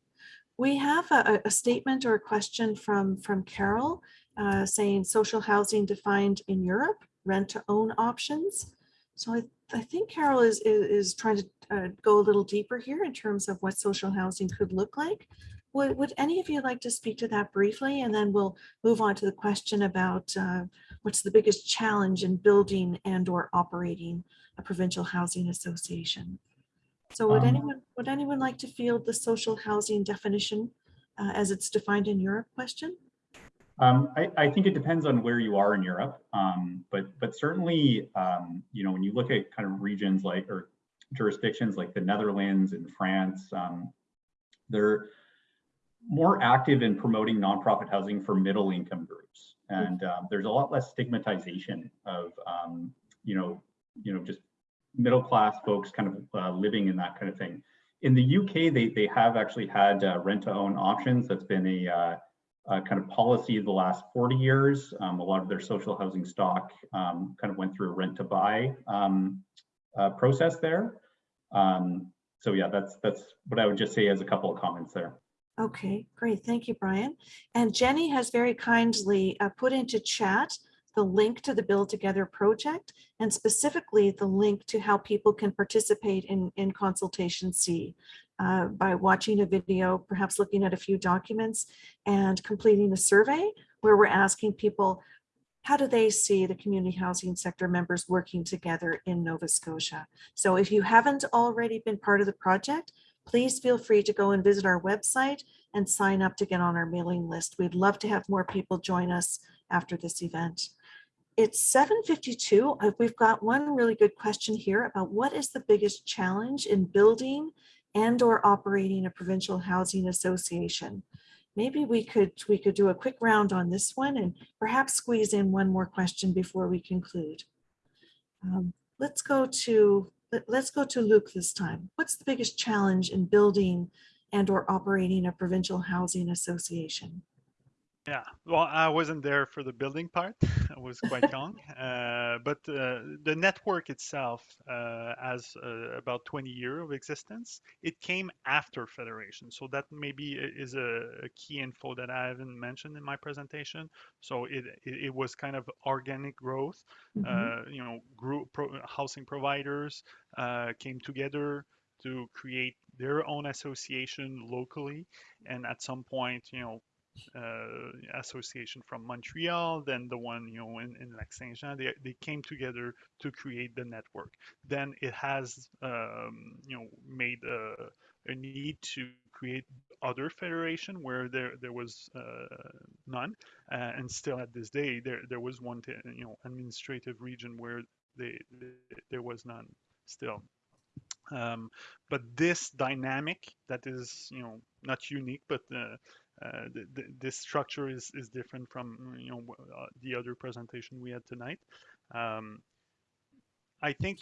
We have a, a statement or a question from, from Carol uh, saying social housing defined in Europe, rent to own options. So I, I think Carol is, is, is trying to uh, go a little deeper here in terms of what social housing could look like. Would, would any of you like to speak to that briefly? And then we'll move on to the question about uh, what's the biggest challenge in building and or operating a provincial housing association? So would Um, anyone, would anyone like to field the social housing definition uh, as it's defined in Europe question? Um, I, I think it depends on where you are in Europe, um, but but certainly, um, you know, when you look at kind of regions like or jurisdictions like the Netherlands and France, um, they're more active in promoting nonprofit housing for middle income groups, and um, there's a lot less stigmatization of um, you know you know just middle class folks kind of uh, living in that kind of thing. In the UK, they they have actually had uh, rent to own options. That's been a uh, uh, kind of policy of the last 40 years. Um, a lot of their social housing stock um, kind of went through a rent to buy um, uh, process there. Um, so yeah, that's that's what I would just say as a couple of comments there. Okay, great. Thank you, Brian. And Jenny has very kindly uh, put into chat the link to the Build Together project and specifically the link to how people can participate in, in Consultation C uh, by watching a video, perhaps looking at a few documents and completing a survey where we're asking people, how do they see the community housing sector members working together in Nova Scotia? So if you haven't already been part of the project, please feel free to go and visit our website and sign up to get on our mailing list. We'd love to have more people join us after this event. It's 7:52. Uh, We've got one really good question here about what is the biggest challenge in building and or operating a provincial housing association? Maybe we could, we could do a quick round on this one and perhaps squeeze in one more question before we conclude. Um, Let's go to, let's go to Luc this time. What's the biggest challenge in building and or operating a provincial housing association? Yeah, well, I wasn't there for the building part. (laughs) I was quite young, (laughs) uh, but uh, the network itself uh, has uh, about 20 years of existence. It came after federation, so that maybe is a, a key info that I haven't mentioned in my presentation. So it it, it was kind of organic growth. Mhm. Uh, you know, group pro- housing providers uh, came together to create their own association locally, and at some point, you know association from Montreal, then the one you know in, in Lac Saint Jean. They, they came together to create the network. Then it has um, you know made a, a need to create other federation where there there was uh, none, uh, and still at this day there there was one you know administrative region where they, there was none still. Um, but this dynamic that is you know not unique but uh, uh, th- th- this structure is is different from you know uh, the other presentation we had tonight. Um, I think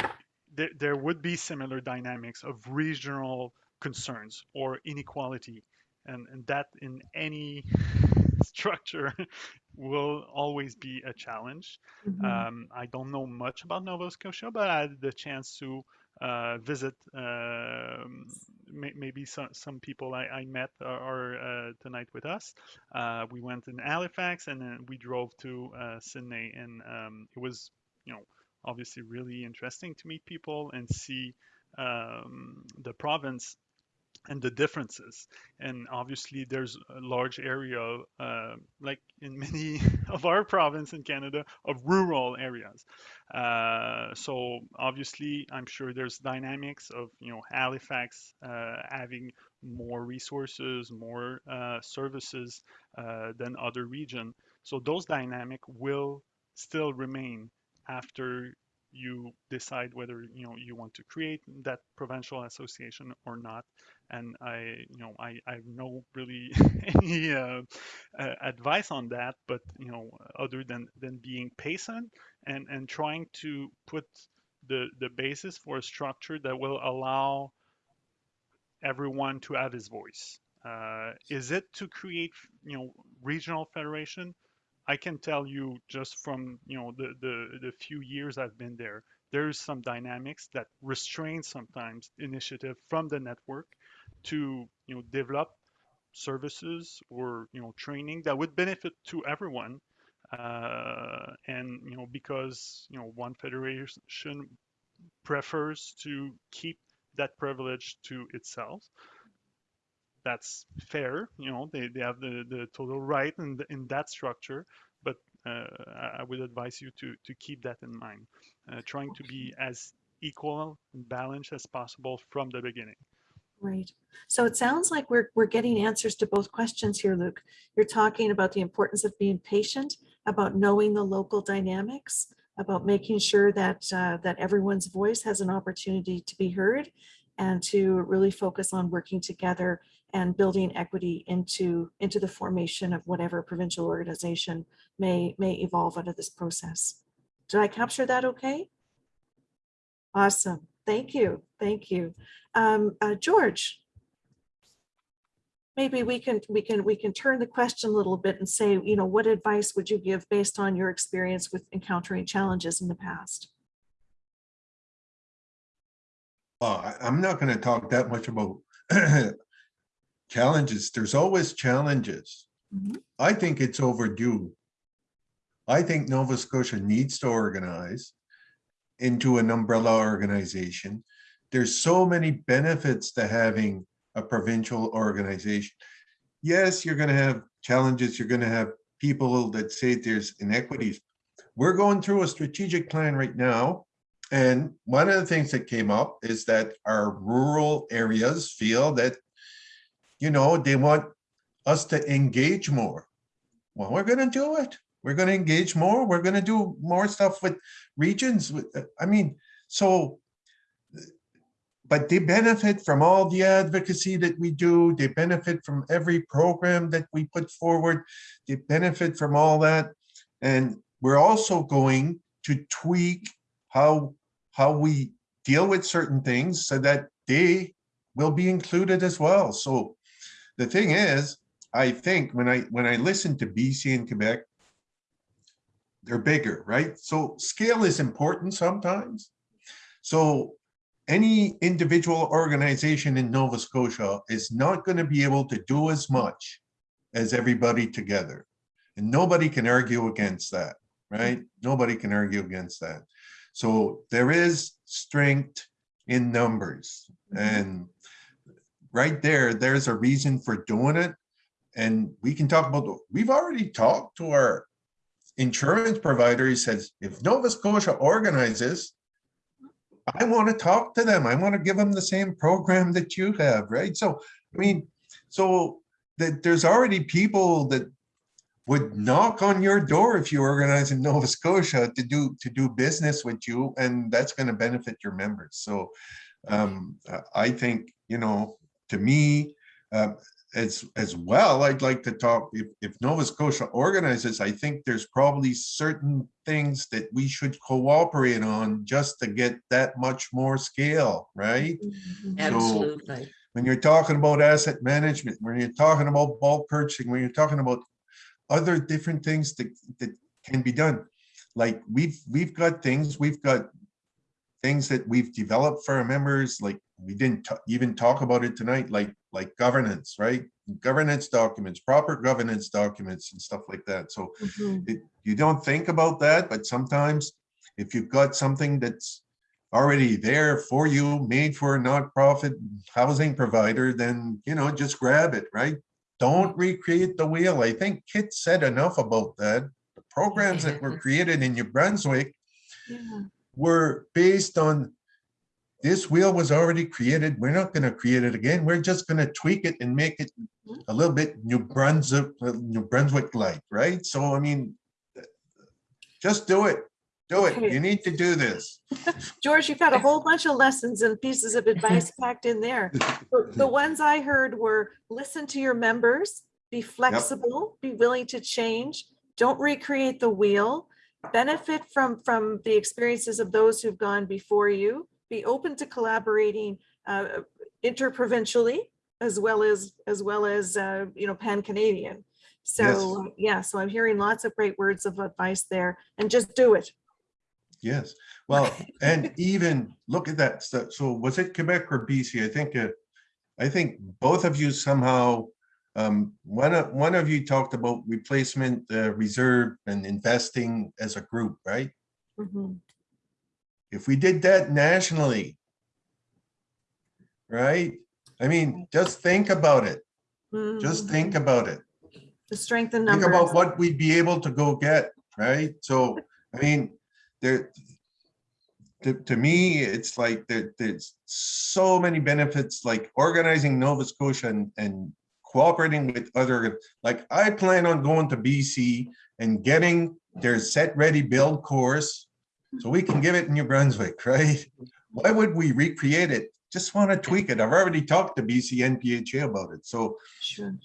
there there would be similar dynamics of regional concerns or inequality, and and that in any (laughs) structure (laughs) will always be a challenge. Mhm. Um, I don't know much about Nova Scotia, but I had the chance to uh, visit. Um, may, maybe some, some people I, I met are, are uh, tonight with us. Uh, we went in Halifax and then we drove to uh, Sydney, and um, it was, you know, obviously really interesting to meet people and see um, the province and the differences. And obviously there's a large area uh, like in (laughs) many of our province in canada of rural areas. Uh, so obviously i'm sure there's dynamics of you know halifax uh, having more resources more uh, services uh, than other region. So those dynamic will still remain after you decide whether you know you want to create that provincial association or not and I, you know, I, I have no really (laughs) any uh, uh, advice on that, but you know, other than than being patient and and trying to put the the basis for a structure that will allow everyone to have his voice. Uh, is it to create, you know, regional federation? I can tell you just from you know the the the few years I've been there, there's some dynamics that restrain sometimes initiative from the network to you know develop services or you know training that would benefit to everyone. Uh, and you know because you know one federation prefers to keep that privilege to itself that's fair. You know they, they have the, the total right in, the, in that structure but uh, I would advise you to to keep that in mind uh, trying to be as equal and balanced as possible from the beginning Right. So it sounds like we're, we're getting answers to both questions here, Luc. You're talking about the importance of being patient, about knowing the local dynamics, about making sure that, uh, that everyone's voice has an opportunity to be heard and to really focus on working together and building equity into, into the formation of whatever provincial organization may, may evolve out of this process. Did I capture that okay? Awesome. Thank you. Thank you. Um, uh, George. Maybe we can, we can, we can turn the question a little bit and say, you know, what advice would you give based on your experience with encountering challenges in the past? Well, I- I'm not gonna talk that much about (clears throat) challenges. There's always challenges. Mhm. I think it's overdue. I think Nova Scotia needs to organize into an umbrella organization. There's so many benefits to having a provincial organization. Yes, you're gonna have challenges, you're gonna have people that say there's inequities. We're going through a strategic plan right now. And one of the things that came up is that our rural areas feel that, you know, they want us to engage more. Well, we're gonna do it. We're gonna engage more. We're gonna do more stuff with regions. with- I mean, so but they benefit from all the advocacy that we do. They benefit from every program that we put forward. They benefit from all that. And we're also going to tweak how, how we deal with certain things so that they will be included as well. So the thing is, I think when I, when I listen to BC and Quebec, they're bigger, right? So scale is important sometimes. So any individual organization in Nova Scotia is not going to be able to do as much as everybody together. And nobody can argue against that, right? Nobody can argue against that. So there is strength in numbers mm-hmm. and right there, there's a reason for doing it. And we can talk about, we've already talked to our insurance provider. He says, if Nova Scotia organizes, I want to talk to them. I want to give them the same program that you have, right? So, I mean, so that there's already people that would knock on your door if you organize in Nova Scotia to do, to do business with you, and that's going to benefit your members. So um, I- think, you know, to me, uh, as, as well, I'd like to talk, if, if Nova Scotia organizes, I think there's probably certain things that we should cooperate on just to get that much more scale, right? Mhm. Absolutely. When you're talking about asset management, when you're talking about bulk purchasing, when you're talking about other different things that, that can be done. Like we've, we've got things, we've got things that we've developed for our members, like we didn't even talk about it tonight, like, like governance, right? Governance documents, proper governance documents and stuff like that. So Mhm. it, you don't think about that, but sometimes if you've got something that's already there for you, made for a nonprofit housing provider, then, you know, just grab it, right? Don't recreate the wheel. I think Kit said enough about that. The programs that were created in New Brunswick Yeah. Were based on this wheel was already created. We're not gonna create it again. We're just gonna tweak it and make it mm-hmm. a little bit New Brunswick, New Brunswick like, right? So I mean, just do it. Do it. Okay. You need to do this. (laughs) George, you've got a whole bunch of lessons and pieces of advice (laughs) packed in there. The- The ones I heard were listen to your members, be flexible, be willing to change, don't recreate the wheel, benefit from, from the experiences of those who've gone before you, be open to collaborating uh, interprovincially as well as, as well as, uh, you know, pan-Canadian. So, yeah, so I'm hearing lots of great words of advice there and just do it. Yes. Well, (laughs) and even look at that. So, so was it Quebec or BC? I think, uh, I think both of you somehow, um, one of, one of you talked about replacement, uh, reserve and investing as a group, right? Mhm. If we did that nationally, right? I mean, just think about it. Just Mhm. think about it. The strength in Think about what we'd be able to go get, right? So, I mean, there, to, to me, it's like there, there's so many benefits, like organizing Nova Scotia and, and cooperating with other, like I plan on going to BC and getting their set, ready, build course. So we can give it in New Brunswick, (laughs) right? Why would we recreate it? Just want to tweak it. I've already talked to BC NPHA about it. So Sure.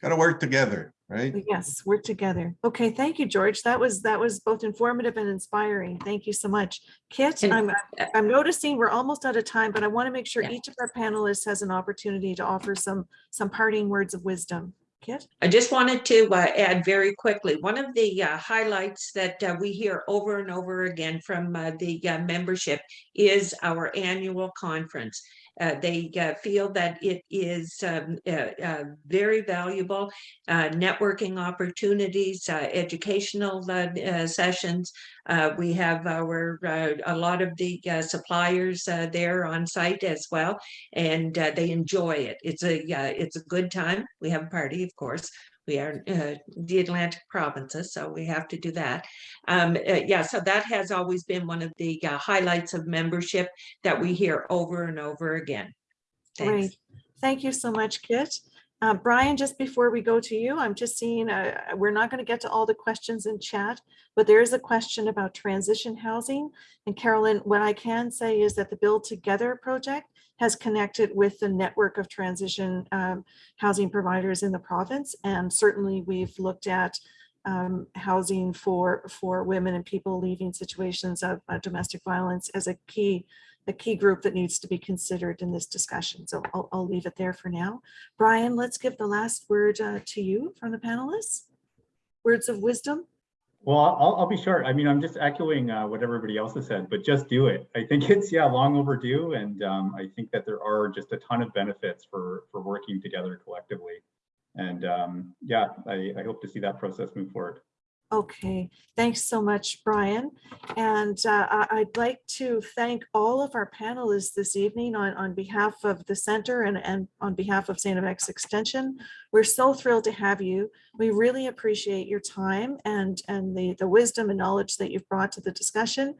gotta work together, right? Yes, we're together. Okay, thank you, George. That was, that was both informative and inspiring. Thank you so much. Kit, And, I'm, I'm noticing we're almost out of time, but I want to make sure Yeah. each of our panelists has an opportunity to offer some, some parting words of wisdom. Kit? I just wanted to uh, add very quickly, one of the uh, highlights that uh, we hear over and over again from uh, the uh, membership is our annual conference. Uh, They uh, feel that it is um, uh, uh, very valuable, uh, networking opportunities, educational sessions. We have our, a lot of the suppliers there on site as well and they enjoy it. It's a it's a good time. We have a party, of course. We are uh, the Atlantic provinces, so we have to do that. Um, uh, yeah, so that has always been one of the uh, highlights of membership that we hear over and over again. Thanks. Thank you so much, Kit. Uh, Brian, just before we go to you, I'm just seeing, uh, we're not going to get to all the questions in chat, but there is a question about transition housing. And Carolyn, what I can say is that the Build Together project has connected with the network of transition um, housing providers in the province. And certainly we've looked at um, housing for, for women and people leaving situations of uh, domestic violence as a key a key group that needs to be considered in this discussion. So I'll, I'll leave it there for now. Brian, let's give the last word uh, to you from the panelists. Words of wisdom. Well, I'll, I'll be short. I mean, I'm just echoing uh, what everybody else has said, but just do it. I think it's, yeah, long overdue. And um, I think that there are just a ton of benefits for, for working together collectively. And um, yeah, I, I hope to see that process move forward. Okay, thanks so much, Brian. And uh, I'd like to thank all of our panelists this evening on, on behalf of the center and, and on behalf of St. FX Extension. We're so thrilled to have you. We really appreciate your time and, and the, the wisdom and knowledge that you've brought to the discussion.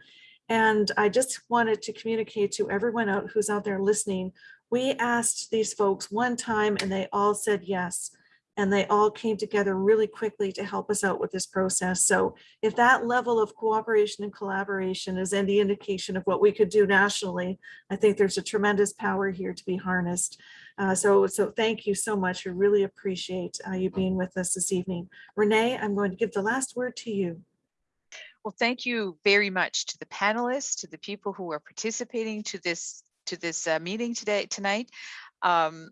And I just wanted to communicate to everyone out who's out there listening. We asked these folks one time and they all said yes. And they all came together really quickly to help us out with this process. So if that level of cooperation and collaboration is any indication of what we could do nationally, I think there's a tremendous power here to be harnessed. Uh, so, so thank you so much. We really appreciate uh, you being with us this evening. Renee, I'm going to give the last word to you. Well, thank you very much to the panelists, to the people who are participating to this to this uh, meeting today tonight. Um,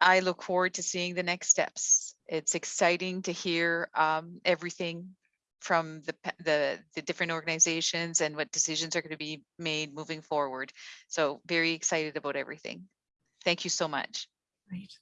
I look forward to seeing the next steps. It's exciting to hear um, everything from the, the the different organizations and what decisions are going to be made moving forward. So very excited about everything. Thank you so much. Great.